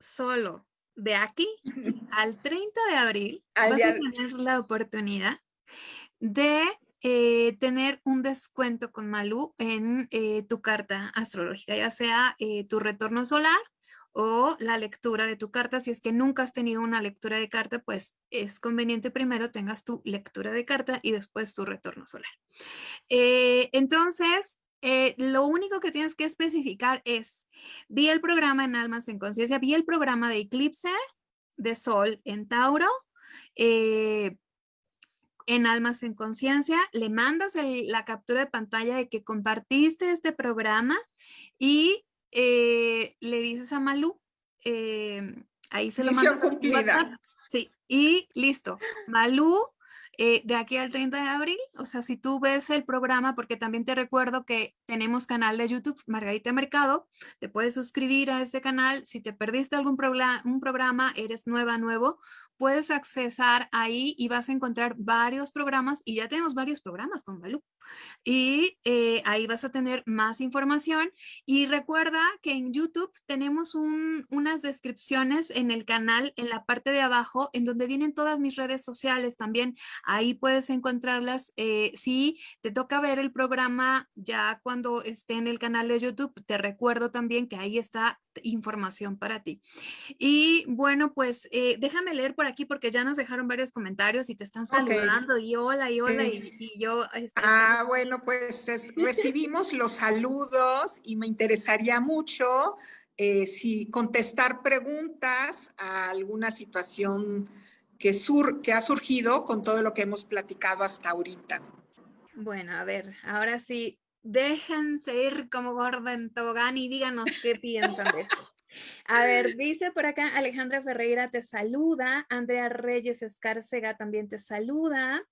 solo de aquí al 30 de abril vas a tener la oportunidad de eh, tener un descuento con Malú en eh, tu carta astrológica, ya sea eh, tu retorno solar o la lectura de tu carta. Si es que nunca has tenido una lectura de carta, pues es conveniente primero tengas tu lectura de carta y después tu retorno solar. Eh, entonces, eh, lo único que tienes que especificar es, vi el programa en Almas en Conciencia, vi el programa de Eclipse de Sol en Tauro, eh, en Almas en Conciencia, le mandas la captura de pantalla de que compartiste este programa y eh, le dices a Malú, eh, ahí se lo mandas cumplida. Sí, y listo. Malú eh, de aquí al 30 de abril. O sea, si tú ves el programa, porque también te recuerdo que tenemos canal de YouTube, Margarita Mercado, te puedes suscribir a este canal. Si te perdiste algún un programa, eres nueva, nuevo, puedes accesar ahí y vas a encontrar varios programas y ya tenemos varios programas con Balú. Y eh, ahí vas a tener más información. Y recuerda que en YouTube tenemos unas descripciones en el canal, en la parte de abajo, en donde vienen todas mis redes sociales también. Ahí puedes encontrarlas. Eh, si te toca ver el programa ya cuando esté en el canal de YouTube, te recuerdo también que ahí está información para ti. Y bueno, pues eh, déjame leer por aquí porque ya nos dejaron varios comentarios y te están saludando y hola y hola y, yo... Este, ah, bueno, pues recibimos los saludos y me interesaría mucho eh, si contestar preguntas a alguna situación que, sur, que ha surgido con todo lo que hemos platicado hasta ahorita. Bueno, a ver, ahora sí, déjense ir como gordo en tobogán y díganos qué piensan de esto. A ver, dice por acá Alejandra Ferreira te saluda, Andrea Reyes Escárcega también te saluda,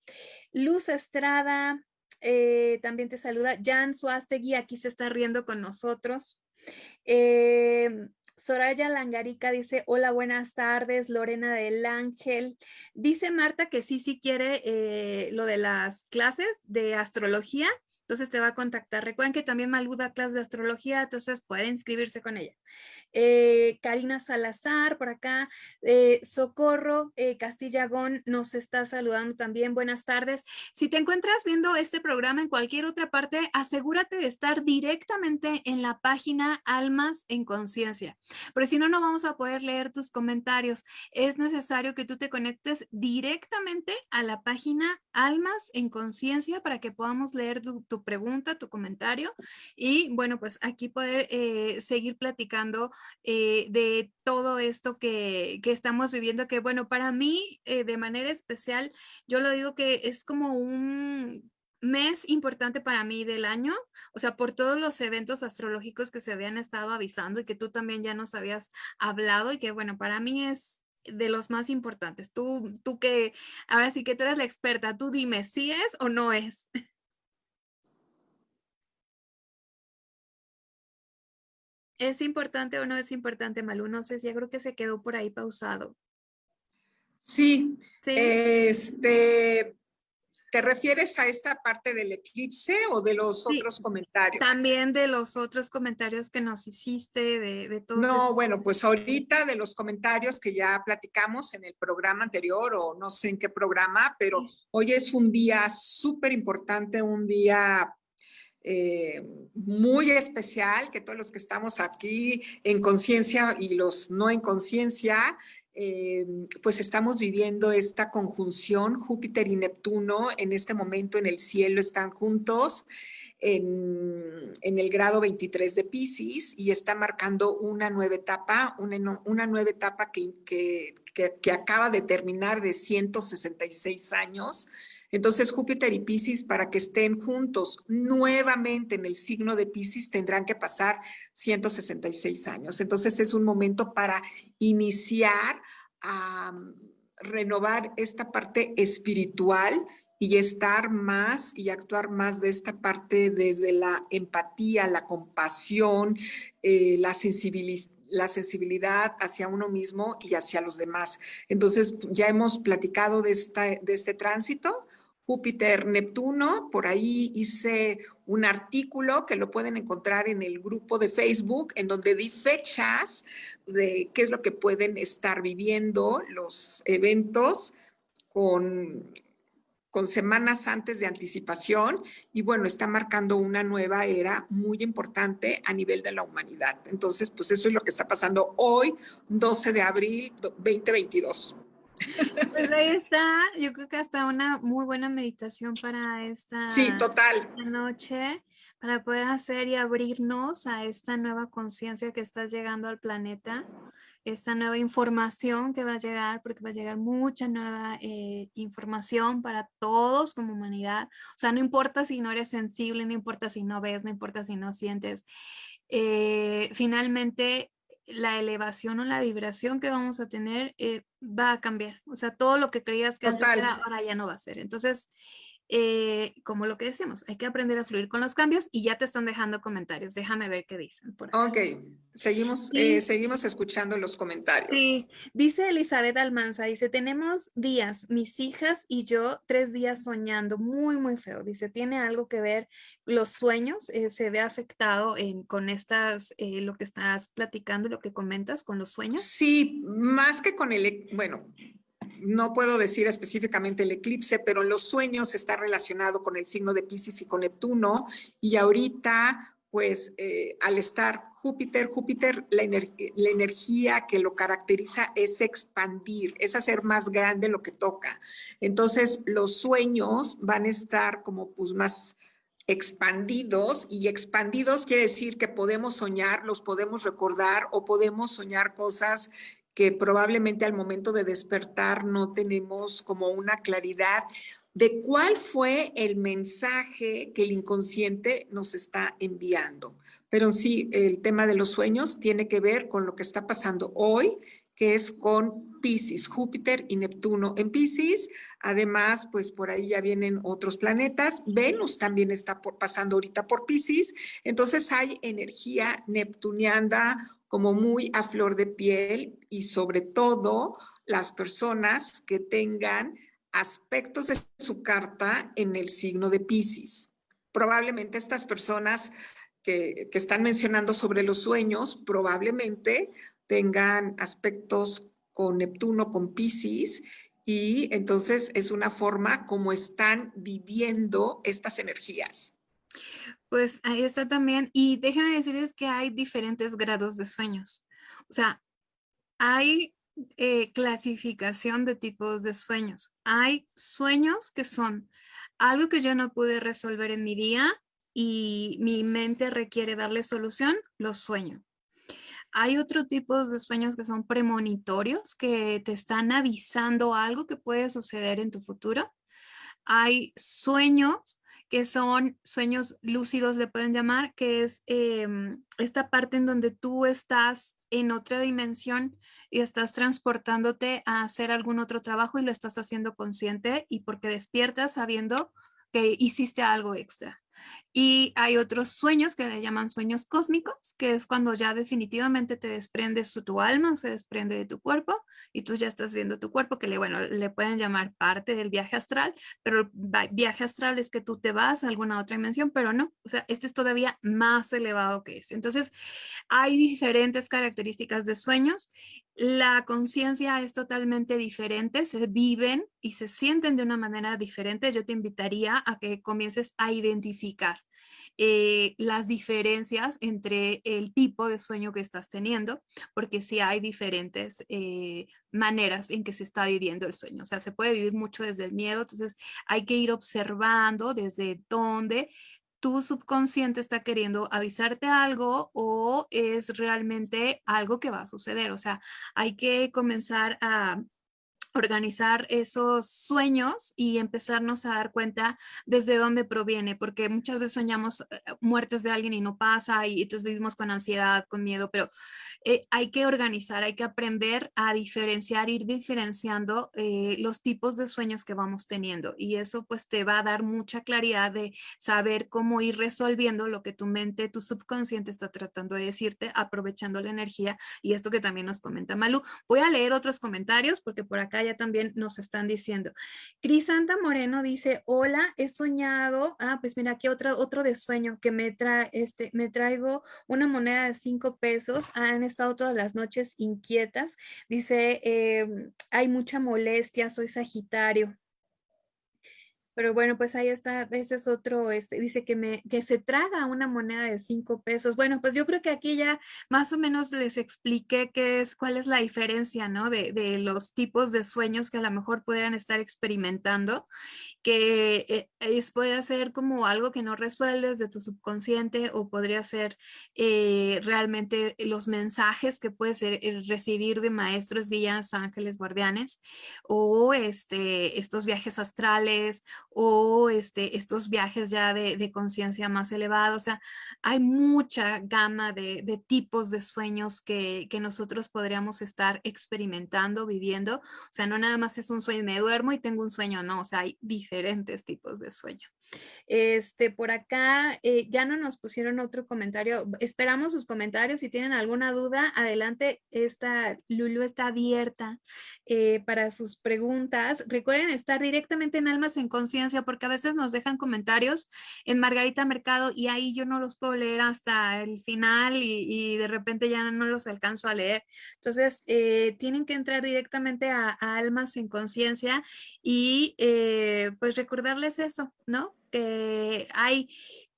Luz Estrada eh, también te saluda, Jan Suastegui aquí se está riendo con nosotros. Eh, Soraya Langarica dice, hola, buenas tardes, Lorena del Ángel. Dice Marta que sí, sí quiere eh, lo de las clases de astrología entonces te va a contactar. Recuerden que también Malú da clases de astrología, entonces puede inscribirse con ella. Eh, Karina Salazar, por acá. Eh, Socorro eh, Castillagón nos está saludando también. Buenas tardes. Si te encuentras viendo este programa en cualquier otra parte, asegúrate de estar directamente en la página Almas en Conciencia, porque si no, no vamos a poder leer tus comentarios. Es necesario que tú te conectes directamente a la página Almas en Conciencia para que podamos leer tu pregunta, tu comentario y bueno, pues aquí poder eh, seguir platicando eh, de todo esto que, que, estamos viviendo, que bueno, para mí eh, de manera especial, yo lo digo que es como un mes importante para mí del año, o sea, por todos los eventos astrológicos que se habían estado avisando y que tú también ya nos habías hablado y que bueno, para mí es de los más importantes. Tú, tú que, ahora sí que tú eres la experta, tú dime si es o no es. ¿Es importante o no es importante, Malú? No sé si yo creo que se quedó por ahí pausado. Sí, Este, ¿Te refieres a esta parte del eclipse o de los otros comentarios? También de los otros comentarios que nos hiciste, de, de todos. No, bueno, pues ahorita de los comentarios que ya platicamos en el programa anterior o no sé en qué programa, pero hoy es un día súper importante, un día eh, muy especial, que todos los que estamos aquí en conciencia y los no en conciencia, eh, pues estamos viviendo esta conjunción, Júpiter y Neptuno en este momento en el cielo están juntos en, el grado 23 de Pisces y está marcando una nueva etapa, una, una nueva etapa que, que, que acaba de terminar de 166 años, entonces Júpiter y Pisces, para que estén juntos nuevamente en el signo de Pisces, tendrán que pasar 166 años. Entonces es un momento para iniciar a mm, renovar esta parte espiritual y estar más y actuar más de esta parte desde la empatía, la compasión, eh, la sensibilidad la sensibilidad hacia uno mismo y hacia los demás. Entonces, ya hemos platicado de, esta, de este tránsito, Júpiter, Neptuno. Por ahí hice un artículo que lo pueden encontrar en el grupo de Facebook, en donde di fechas de qué es lo que pueden estar viviendo los eventos con, con semanas antes de anticipación y bueno, está marcando una nueva era muy importante a nivel de la humanidad. Entonces, pues eso es lo que está pasando hoy, 12 de abril 2022. Pues ahí está, yo creo que hasta una muy buena meditación para esta, sí, total. noche, para poder hacer y abrirnos a esta nueva conciencia que está llegando al planeta, esta nueva información que va a llegar, porque va a llegar mucha nueva eh, información para todos como humanidad. O sea, no importa si no eres sensible, no importa si no ves, no importa si no sientes. Eh, finalmente la elevación o la vibración que vamos a tener eh, va a cambiar. O sea, todo lo que creías que antes era, ahora ya no va a ser. Entonces, eh, como lo que decimos, hay que aprender a fluir con los cambios y ya te están dejando comentarios. Déjame ver qué dicen. Por Ok, seguimos, eh, seguimos escuchando los comentarios. Sí, dice Elizabeth Almanza, dice, tenemos días, mis hijas y yo, tres días soñando, muy, muy feo. Dice, tiene algo que ver los sueños, eh, se ve afectado en, con estas, lo que estás platicando, lo que comentas con los sueños. Sí, más que con el, bueno, no puedo decir específicamente el eclipse, pero en los sueños está relacionado con el signo de Pisces y con Neptuno. Y ahorita, pues eh, al estar Júpiter, Júpiter, la, la, energía que lo caracteriza es expandir, es hacer más grande lo que toca. Entonces, los sueños van a estar como pues más expandidos y expandidos quiere decir que podemos soñar, los podemos recordar o podemos soñar cosas que probablemente al momento de despertar no tenemos como una claridad de cuál fue el mensaje que el inconsciente nos está enviando. Pero sí, el tema de los sueños tiene que ver con lo que está pasando hoy, que es con Pisces, Júpiter y Neptuno en Pisces. Además, pues por ahí ya vienen otros planetas. Venus también está pasando ahorita por Pisces. Entonces hay energía neptuniana como muy a flor de piel y sobre todo las personas que tengan aspectos de su carta en el signo de Pisces. Probablemente estas personas que, que están mencionando sobre los sueños, probablemente tengan aspectos con Neptuno, con Pisces, y entonces es una forma como están viviendo estas energías. Pues ahí está también. Y déjame decirles que hay diferentes grados de sueños. O sea, hay eh, clasificación de tipos de sueños. Hay sueños que son algo que yo no pude resolver en mi día y mi mente requiere darle solución, los sueño. Hay otro tipo de sueños que son premonitorios, que te están avisando algo que puede suceder en tu futuro. Hay sueños que son sueños lúcidos, le pueden llamar, que es em, esta parte en donde tú estás en otra dimensión y estás transportándote a hacer algún otro trabajo y lo estás haciendo consciente y porque despiertas sabiendo que hiciste algo extra. Y hay otros sueños que le llaman sueños cósmicos, que es cuando ya definitivamente te desprendes tu, tu alma, se desprende de tu cuerpo y tú ya estás viendo tu cuerpo, que le, bueno, le pueden llamar parte del viaje astral, pero el viaje astral es que tú te vas a alguna otra dimensión, pero no, o sea, este es todavía más elevado que ese. Entonces, hay diferentes características de sueños la conciencia es totalmente diferente, se viven y se sienten de una manera diferente. Yo te invitaría a que comiences a identificar eh, las diferencias entre el tipo de sueño que estás teniendo, porque sí hay diferentes eh, maneras en que se está viviendo el sueño. O sea, se puede vivir mucho desde el miedo, entonces hay que ir observando desde dónde tu subconsciente está queriendo avisarte algo o es realmente algo que va a suceder. O sea, hay que comenzar a organizar esos sueños y empezarnos a dar cuenta desde dónde proviene, porque muchas veces soñamos eh, muertes de alguien y no pasa y entonces vivimos con ansiedad, con miedo, pero eh, hay que organizar, hay que aprender a diferenciar, ir diferenciando eh, los tipos de sueños que vamos teniendo y eso pues te va a dar mucha claridad de saber cómo ir resolviendo lo que tu mente, tu subconsciente está tratando de decirte, aprovechando la energía y esto que también nos comenta Malu. Voy a leer otros comentarios porque por acá ya también nos están diciendo. Crisanta Moreno dice, hola, he soñado, ah, pues mira, aquí otro, otro de sueño que me, trae, este, me traigo una moneda de cinco pesos, han estado todas las noches inquietas, dice, em, hay mucha molestia, soy Sagitario. Pero bueno, pues ahí está, ese es otro, este, dice que, me, que se traga una moneda de cinco pesos. Bueno, pues yo creo que aquí ya más o menos les expliqué qué es, cuál es la diferencia, ¿no? De, de los tipos de sueños que a lo mejor pudieran estar experimentando, que eh, es, puede ser como algo que no resuelves de tu subconsciente o podría ser eh, realmente los mensajes que puedes eh, recibir de maestros, guías, ángeles, guardianes, o este, estos viajes astrales, o este, estos viajes ya de, conciencia más elevados. O sea, hay mucha gama de, de tipos de sueños que, que, nosotros podríamos estar experimentando, viviendo. O sea, no nada más es un sueño, me duermo y tengo un sueño, no, o sea, hay diferentes tipos de sueño. Este, por acá eh, ya no nos pusieron otro comentario. Esperamos sus comentarios. Si tienen alguna duda, adelante. Esta Lulu está abierta eh, para sus preguntas. Recuerden estar directamente en Almas en Conciencia porque a veces nos dejan comentarios en Margarita Mercado y ahí yo no los puedo leer hasta el final y, de repente ya no los alcanzo a leer. Entonces, eh, tienen que entrar directamente a, Almas en Conciencia y pues recordarles eso, ¿no? Que hay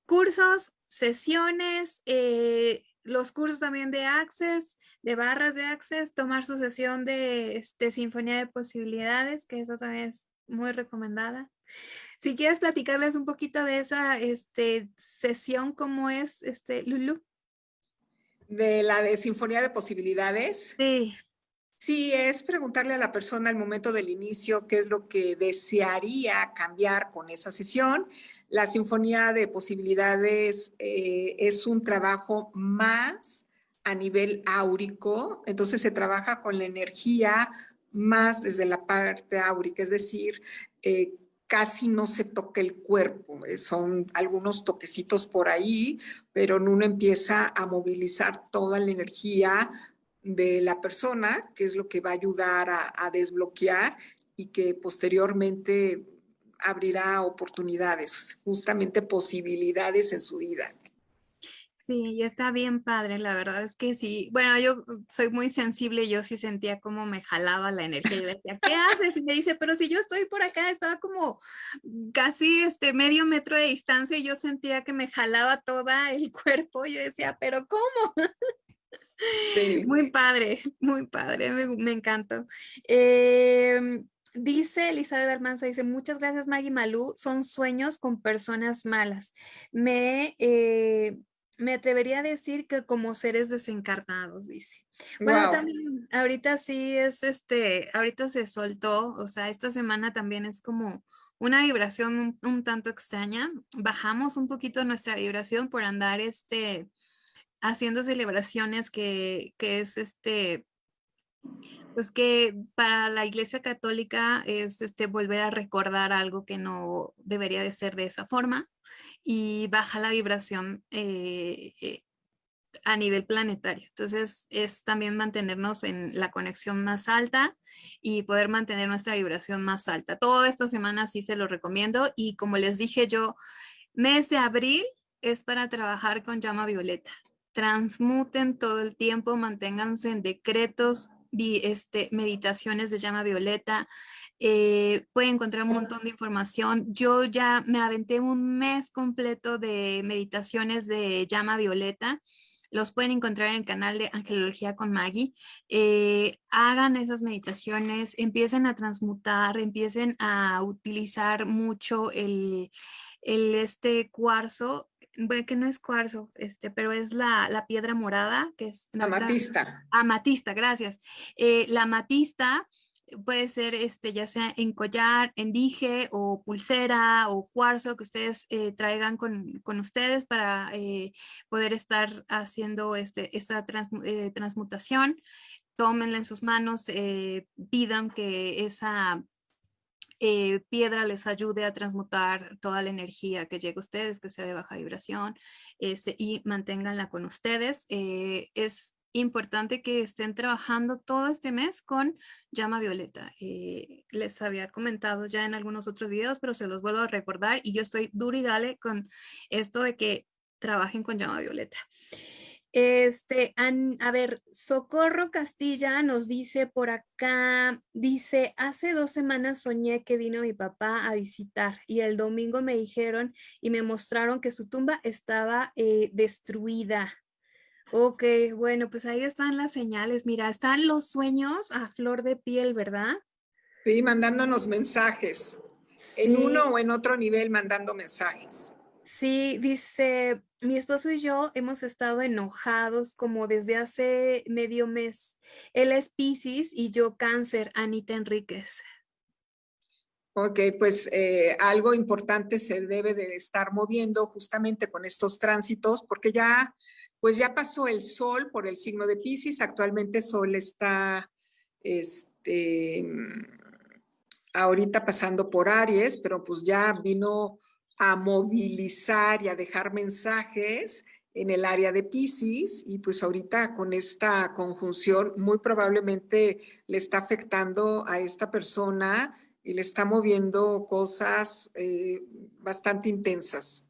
cursos, sesiones, eh, los cursos también de Access, de barras de Access, tomar su sesión de este, Sinfonía de Posibilidades, que eso también es muy recomendada. Si quieres platicarles un poquito de esa este, sesión, ¿cómo es, este, Lulu? De la de Sinfonía de Posibilidades. Sí. Sí, es preguntarle a la persona al momento del inicio qué es lo que desearía cambiar con esa sesión. La Sinfonía de Posibilidades eh, es un trabajo más a nivel áurico, entonces se trabaja con la energía más desde la parte áurica, es decir, eh, casi no se toca el cuerpo, eh, son algunos toquecitos por ahí, pero uno empieza a movilizar toda la energía de la persona, que es lo que va a ayudar a, desbloquear y que posteriormente abrirá oportunidades, justamente posibilidades en su vida. Sí, está bien padre, la verdad es que sí. Bueno, yo soy muy sensible, yo sí sentía como me jalaba la energía. Yo decía, ¿qué haces? Y me dice, pero si yo estoy por acá, estaba como casi este medio metro de distancia y yo sentía que me jalaba toda el cuerpo. Yo decía, ¿pero cómo? Muy padre, muy padre, me, me encantó. Em, dice Elizabeth Almanza, dice, muchas gracias Maggie Malú, son sueños con personas malas. Me, eh, me atrevería a decir que como seres desencarnados, dice. Bueno, también ahorita sí es este, ahorita se soltó, o sea, esta semana también es como una vibración un, un tanto extraña. Bajamos un poquito nuestra vibración por andar este, haciendo celebraciones que, es este, pues que para la Iglesia Católica es este volver a recordar algo que no debería de ser de esa forma y baja la vibración eh, eh, a nivel planetario. Entonces es también mantenernos en la conexión más alta y poder mantener nuestra vibración más alta. Toda esta semana sí se lo recomiendo y como les dije yo, mes de abril es para trabajar con llama violeta transmuten todo el tiempo, manténganse en decretos, este, meditaciones de llama violeta, eh, pueden encontrar un montón de información. Yo ya me aventé un mes completo de meditaciones de llama violeta. Los pueden encontrar en el canal de Angelología con Maggie. Eh, hagan esas meditaciones, empiecen a transmutar, empiecen a utilizar mucho el, el este cuarzo bueno, que no es cuarzo, este, pero es la, la piedra morada, que es... Amatista. Amatista, gracias. Eh, la amatista puede ser este, ya sea en collar, en dije o pulsera o cuarzo que ustedes eh, traigan con, con, ustedes para eh, poder estar haciendo este, esta transmutación. Tómenla en sus manos, pidan que esa eh, piedra les ayude a transmutar toda la energía que llegue a ustedes, que sea de baja vibración, este, y manténganla con ustedes. Eh, es importante que estén trabajando todo este mes con llama violeta. Eh, les había comentado ya en algunos otros videos, pero se los vuelvo a recordar y yo estoy duro y dale con esto de que trabajen con llama violeta. Este, a ver, Socorro Castilla nos dice por acá, dice, hace dos semanas soñé que vino mi papá a visitar y el domingo me dijeron y me mostraron que su tumba estaba eh, destruida. Ok, bueno, pues ahí están las señales. Mira, están los sueños a flor de piel, ¿verdad? Sí, mandándonos mensajes. En uno o en otro nivel mandando mensajes. Sí, dice, mi esposo y yo hemos estado enojados como desde hace medio mes. Él es Pisces y yo cáncer, Anita Enríquez. Ok, pues eh, algo importante se debe de estar moviendo justamente con estos tránsitos, porque ya, pues ya pasó el sol por el signo de Pisces, actualmente sol está, este, ahorita pasando por Aries, pero pues ya vino a movilizar y a dejar mensajes en el área de Pisces y pues ahorita con esta conjunción muy probablemente le está afectando a esta persona y le está moviendo cosas eh, bastante intensas.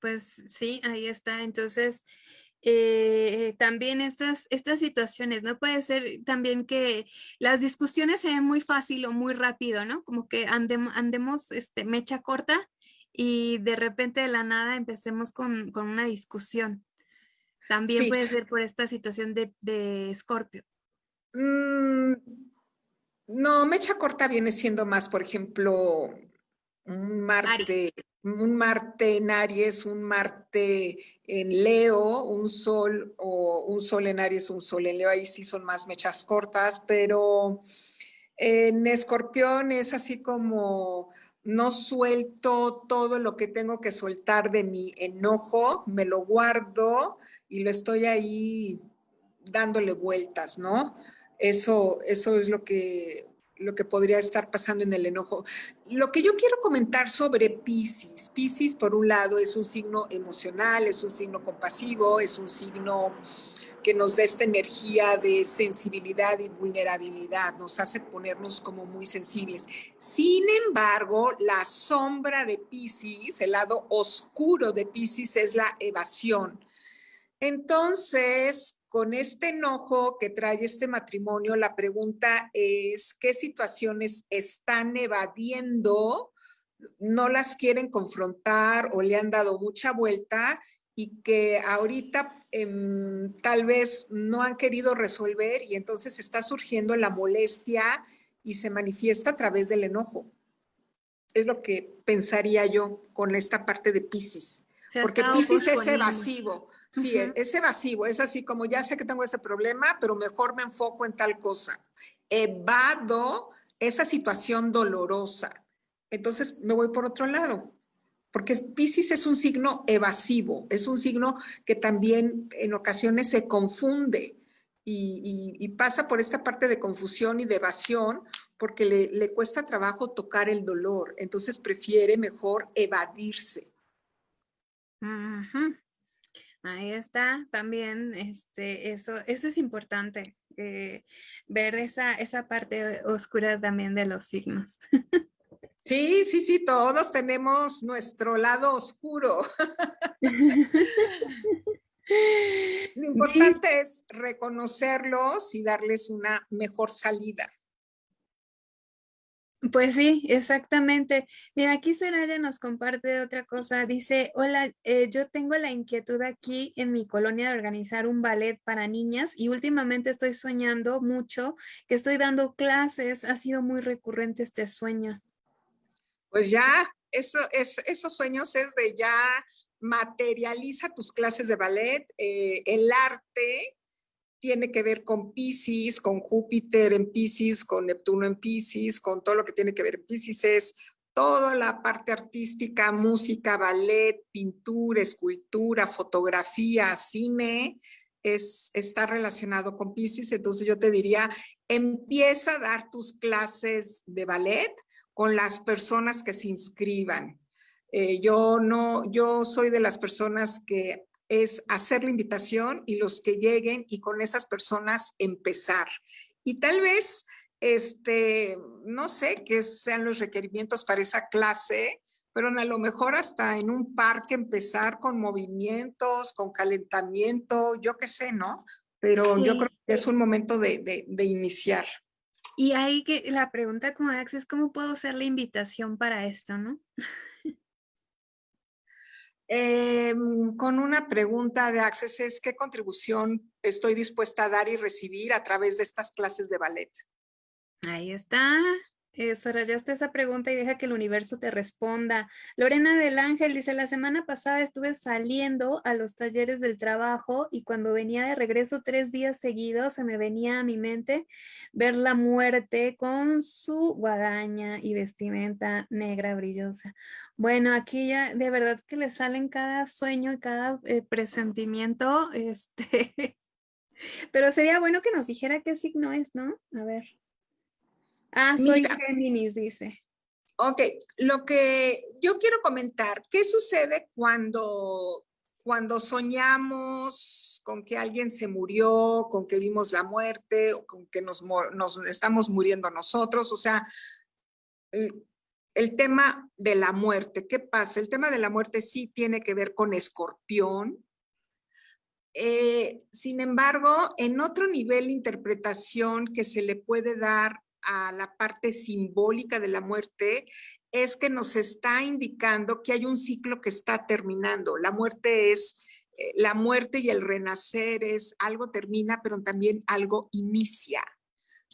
Pues sí, ahí está. Entonces, eh, también estas, estas situaciones, ¿no? Puede ser también que las discusiones se den muy fácil o muy rápido, ¿no? Como que andemos este, mecha corta y de repente de la nada empecemos con, una discusión. También puede ser por esta situación de, de Scorpio. Mm, no, mecha corta viene siendo más, por ejemplo, un Marte, un Marte en Aries, un Marte en Leo, un Sol o un Sol en Aries, un Sol en Leo, ahí sí son más mechas cortas, pero en Escorpión es así como no suelto todo lo que tengo que soltar de mi enojo, me lo guardo y lo estoy ahí dándole vueltas, ¿no? Eso, eso es lo que, lo que podría estar pasando en el enojo. Lo que yo quiero comentar sobre Pisces, Pisces por un lado es un signo emocional, es un signo compasivo, es un signo que nos da esta energía de sensibilidad y vulnerabilidad, nos hace ponernos como muy sensibles. Sin embargo, la sombra de Pisces, el lado oscuro de Pisces es la evasión. Entonces, con este enojo que trae este matrimonio, la pregunta es, ¿qué situaciones están evadiendo? No las quieren confrontar o le han dado mucha vuelta y que ahorita em, tal vez no han querido resolver y entonces está surgiendo la molestia y se manifiesta a través del enojo. Es lo que pensaría yo con esta parte de Pisces. Porque Pisces es evasivo. Sí, es evasivo, es así como ya sé que tengo ese problema, pero mejor me enfoco en tal cosa. Evado esa situación dolorosa. Entonces me voy por otro lado, porque Pisces es un signo evasivo, es un signo que también en ocasiones se confunde y, pasa por esta parte de confusión y de evasión porque le, le cuesta trabajo tocar el dolor, entonces prefiere mejor evadirse. Ahí está también, este, eso, eso es importante, eh, ver esa, esa parte oscura también de los signos. Sí, sí, sí, todos tenemos nuestro lado oscuro. Lo importante es reconocerlos y darles una mejor salida. Pues sí, exactamente. Mira, aquí Soraya nos comparte otra cosa. Dice, hola, eh, yo tengo la inquietud aquí en mi colonia de organizar un ballet para niñas y últimamente estoy soñando mucho que estoy dando clases. Ha sido muy recurrente este sueño. Pues ya, eso, es, esos sueños es de ya materializa tus clases de ballet, eh, el arte tiene que ver con Pisces, con Júpiter en Pisces, con Neptuno en Pisces, con todo lo que tiene que ver en Pisces, es toda la parte artística, música, ballet, pintura, escultura, fotografía, cine, es, está relacionado con Pisces. Entonces yo te diría, empieza a dar tus clases de ballet con las personas que se inscriban. Eh, yo no, yo soy de las personas que es hacer la invitación y los que lleguen y con esas personas empezar. Y tal vez, este, no sé qué sean los requerimientos para esa clase, pero a lo mejor hasta en un parque empezar con movimientos, con calentamiento, yo qué sé, ¿no? Pero yo creo que es un momento de, de, iniciar. Y ahí que la pregunta como es cómo puedo hacer la invitación para esto, ¿no? Em, con una pregunta de Access es qué contribución estoy dispuesta a dar y recibir a través de estas clases de ballet. Ahí está. Eso, rayaste esa pregunta y deja que el universo te responda. Lorena del Ángel dice, la semana pasada estuve saliendo a los talleres del trabajo y cuando venía de regreso tres días seguidos se me venía a mi mente ver la muerte con su guadaña y vestimenta negra brillosa. Bueno, aquí ya de verdad que le salen cada sueño y cada eh, presentimiento, este, pero sería bueno que nos dijera qué signo es, ¿no? A ver. Ah, soy Géminis, dice. Ok, lo que yo quiero comentar, ¿qué sucede cuando, cuando soñamos con que alguien se murió, con que vimos la muerte, o con que nos, nos estamos muriendo nosotros? O sea, el, el, tema de la muerte, ¿qué pasa? El tema de la muerte sí tiene que ver con escorpión. Eh, sin embargo, en otro nivel de interpretación que se le puede dar a la parte simbólica de la muerte es que nos está indicando que hay un ciclo que está terminando. La muerte es, eh, la muerte y el renacer es algo termina, pero también algo inicia.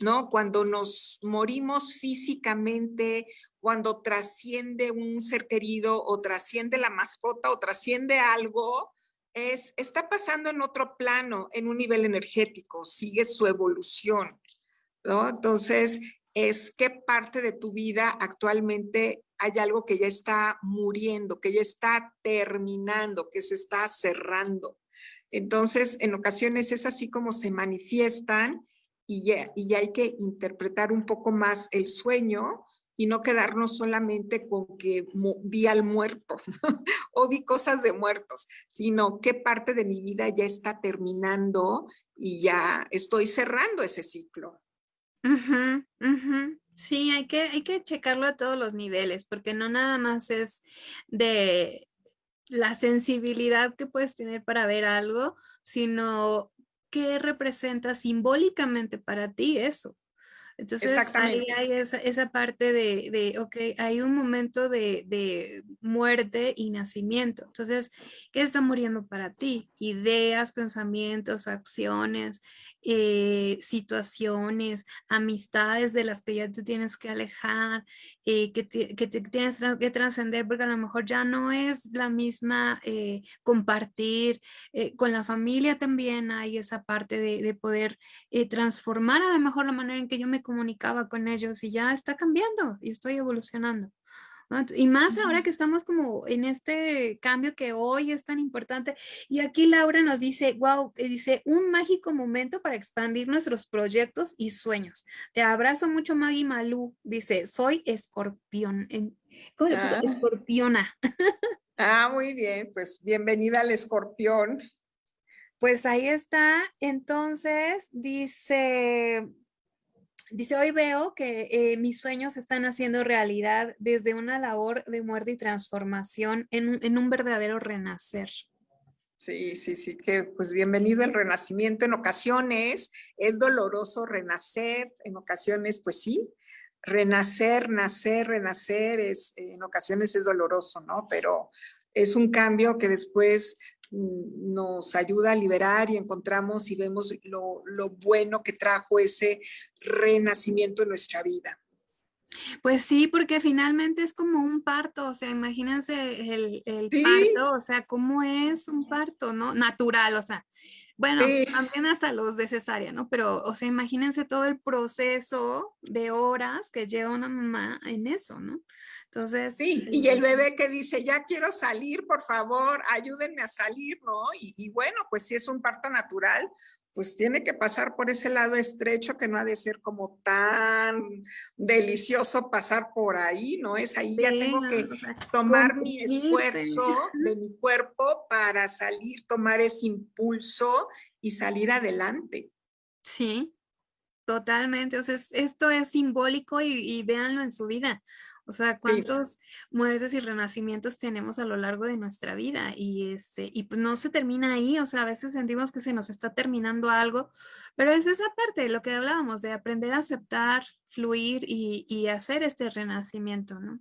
¿No? Cuando nos morimos físicamente, cuando trasciende un ser querido o trasciende la mascota o trasciende algo, es, está pasando en otro plano, en un nivel energético, sigue su evolución. Entonces, es qué parte de tu vida actualmente hay algo que ya está muriendo, que ya está terminando, que se está cerrando. Entonces, en ocasiones es así como se manifiestan y ya, y hay que interpretar un poco más el sueño y no quedarnos solamente con que vi al muerto o vi cosas de muertos, sino qué parte de mi vida ya está terminando y ya estoy cerrando ese ciclo. Sí, hay que, hay que checarlo a todos los niveles, porque no nada más es de la sensibilidad que puedes tener para ver algo, sino qué representa simbólicamente para ti eso. Entonces ahí hay esa, esa parte de, de, ok, hay un momento de, de, muerte y nacimiento. Entonces, ¿qué está muriendo para ti? Ideas, pensamientos, acciones, eh, situaciones, amistades de las que ya te tienes que alejar, eh, que, te tienes que trascender porque a lo mejor ya no es la misma eh, compartir. con la familia también hay esa parte de, de poder transformar a lo mejor la manera en que yo me comunicaba con ellos y ya está cambiando y estoy evolucionando. Y más ahora que estamos como en este cambio que hoy es tan importante. Y aquí Laura nos dice, wow, dice, un mágico momento para expandir nuestros proyectos y sueños. Te abrazo mucho, Maggie Malú. Dice, soy escorpión. ¿Cómo le puso? Ah. Escorpiona. Ah, muy bien. Pues bienvenida al escorpión. Pues ahí está. Entonces, dice, Dice, hoy veo que eh, mis sueños están haciendo realidad desde una labor de muerte y transformación en, un verdadero renacer. Sí, sí, sí, que pues bienvenido el renacimiento. En ocasiones es doloroso renacer, en ocasiones pues sí, renacer, nacer, renacer, es, en ocasiones es doloroso, ¿no? Pero es un cambio que después nos ayuda a liberar y encontramos y vemos lo, bueno que trajo ese renacimiento en nuestra vida. Pues sí, porque finalmente es como un parto, o sea, imagínense el, parto, o sea, cómo es un parto, ¿no? Natural, o sea, bueno, también hasta los de cesárea, ¿no? Pero, o sea, imagínense todo el proceso de horas que lleva una mamá en eso, ¿no? Entonces. Sí, y el bebé que dice, ya quiero salir, por favor, ayúdenme a salir, ¿no? Y, bueno, pues si es un parto natural, pues tiene que pasar por ese lado estrecho que no ha de ser como tan delicioso pasar por ahí, ¿no? Es ahí ya tengo que tomar mi esfuerzo de mi cuerpo para salir, tomar ese impulso y salir adelante. Sí, totalmente. O sea, esto es simbólico y, y véanlo en su vida. O sea, cuántos muertes y renacimientos tenemos a lo largo de nuestra vida y, este, y pues no se termina ahí, o sea, a veces sentimos que se nos está terminando algo, pero es esa parte de lo que hablábamos, de aprender a aceptar, fluir y, hacer este renacimiento, ¿no?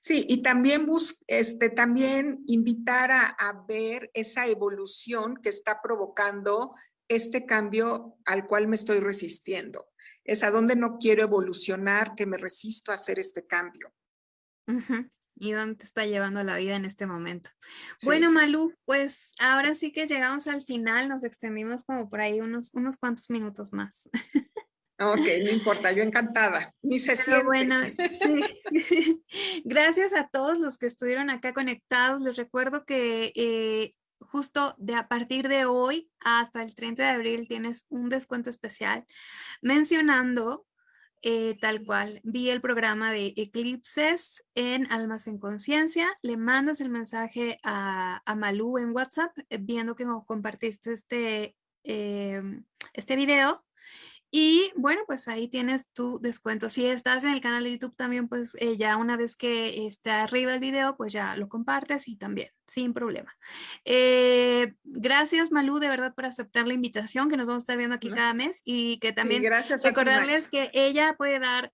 Sí, y también, este, también invitar a, a ver esa evolución que está provocando este cambio al cual me estoy resistiendo. Es a dónde no quiero evolucionar, que me resisto a hacer este cambio. ¿Y dónde te está llevando la vida en este momento? Bueno, Malú, pues ahora sí que llegamos al final, nos extendimos como por ahí unos, unos cuantos minutos más. Ok, no importa, yo encantada, ni se siente. Bueno, sí. Gracias a todos los que estuvieron acá conectados. Les recuerdo que eh, justo de a partir de hoy hasta el 30 de abril tienes un descuento especial mencionando eh, tal cual. Vi el programa de Eclipses en Almas en Conciencia. Le mandas el mensaje a, a Malú en WhatsApp eh, viendo que compartiste este, este video y bueno, pues ahí tienes tu descuento. Si estás en el canal de YouTube también, pues eh, ya una vez que esté arriba el video, pues ya lo compartes y también, sin problema. Eh, gracias Malú, de verdad, por aceptar la invitación, que nos vamos a estar viendo aquí cada mes y que también recordarles que ella puede dar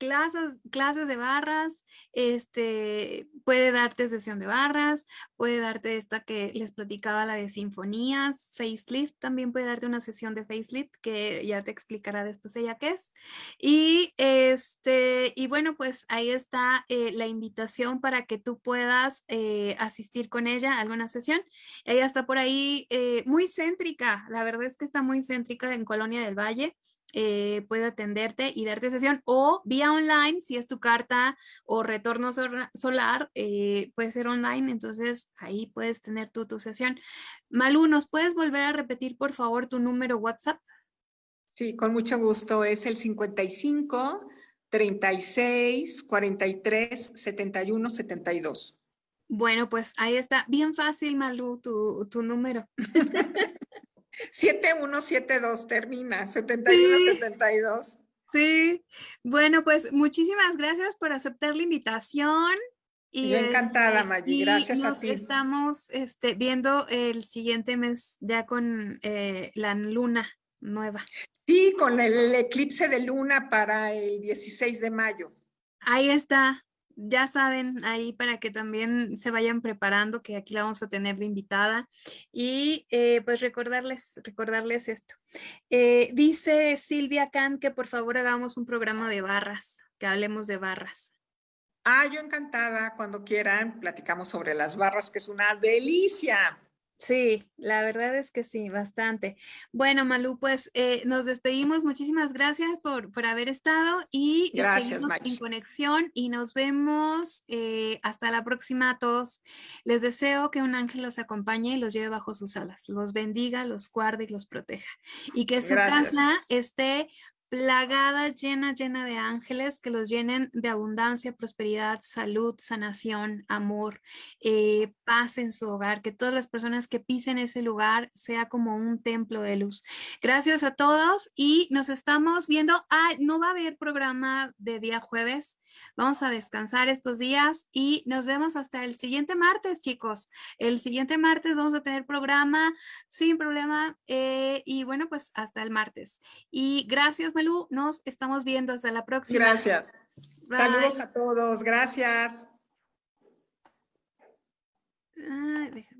clases, clases de barras, este, puede darte sesión de barras, puede darte esta que les platicaba, la de sinfonías, facelift, también puede darte una sesión de facelift que ya te explicará después ella qué es. Y, este, y bueno, pues ahí está eh, la invitación para que tú puedas eh, asistir con ella a alguna sesión. Ella está por ahí eh, muy céntrica, la verdad es que está muy céntrica en Colonia del Valle. Eh, puede atenderte y darte sesión o vía online, si es tu carta o retorno solar, eh, puede ser online, entonces ahí puedes tener tú tu sesión. Malu, ¿nos puedes volver a repetir por favor tu número WhatsApp? Sí, con mucho gusto, es el 55 36 43 71 72. Bueno, pues ahí está, bien fácil Malu, tu, tu número. 7172 termina, 7172. Sí. bueno, pues muchísimas gracias por aceptar la invitación. Y Yo encantada, este, Maggie, gracias a ti. Estamos este, viendo el siguiente mes ya con eh, la luna nueva. Sí, con el eclipse de luna para el 16 de mayo. Ahí está, ya saben ahí para que también se vayan preparando que aquí la vamos a tener de invitada y eh, pues recordarles, recordarles esto. Eh, dice Silvia Khan que por favor hagamos un programa de barras, que hablemos de barras. Ah, yo encantada, cuando quieran, platicamos sobre las barras, que es una delicia. Sí, la verdad es que sí, bastante. Bueno, Malú, pues eh, nos despedimos. Muchísimas gracias por, por haber estado y gracias, seguimos en conexión y nos vemos eh, hasta la próxima a todos. Les deseo que un ángel los acompañe y los lleve bajo sus alas, los bendiga, los guarde y los proteja y que su casa esté plagada, llena, llena de ángeles que los llenen de abundancia, prosperidad, salud, sanación, amor, eh, paz en su hogar, que todas las personas que pisen ese lugar sea como un templo de luz. Gracias a todos y nos estamos viendo. Ah, no va a haber programa de día jueves, Vamos a descansar estos días y nos vemos hasta el siguiente martes, chicos. El siguiente martes vamos a tener programa sin problema eh, y bueno, pues hasta el martes. Y gracias, Malú. Nos estamos viendo hasta la próxima. Gracias. Saludos a todos. Gracias. Ay, déjame.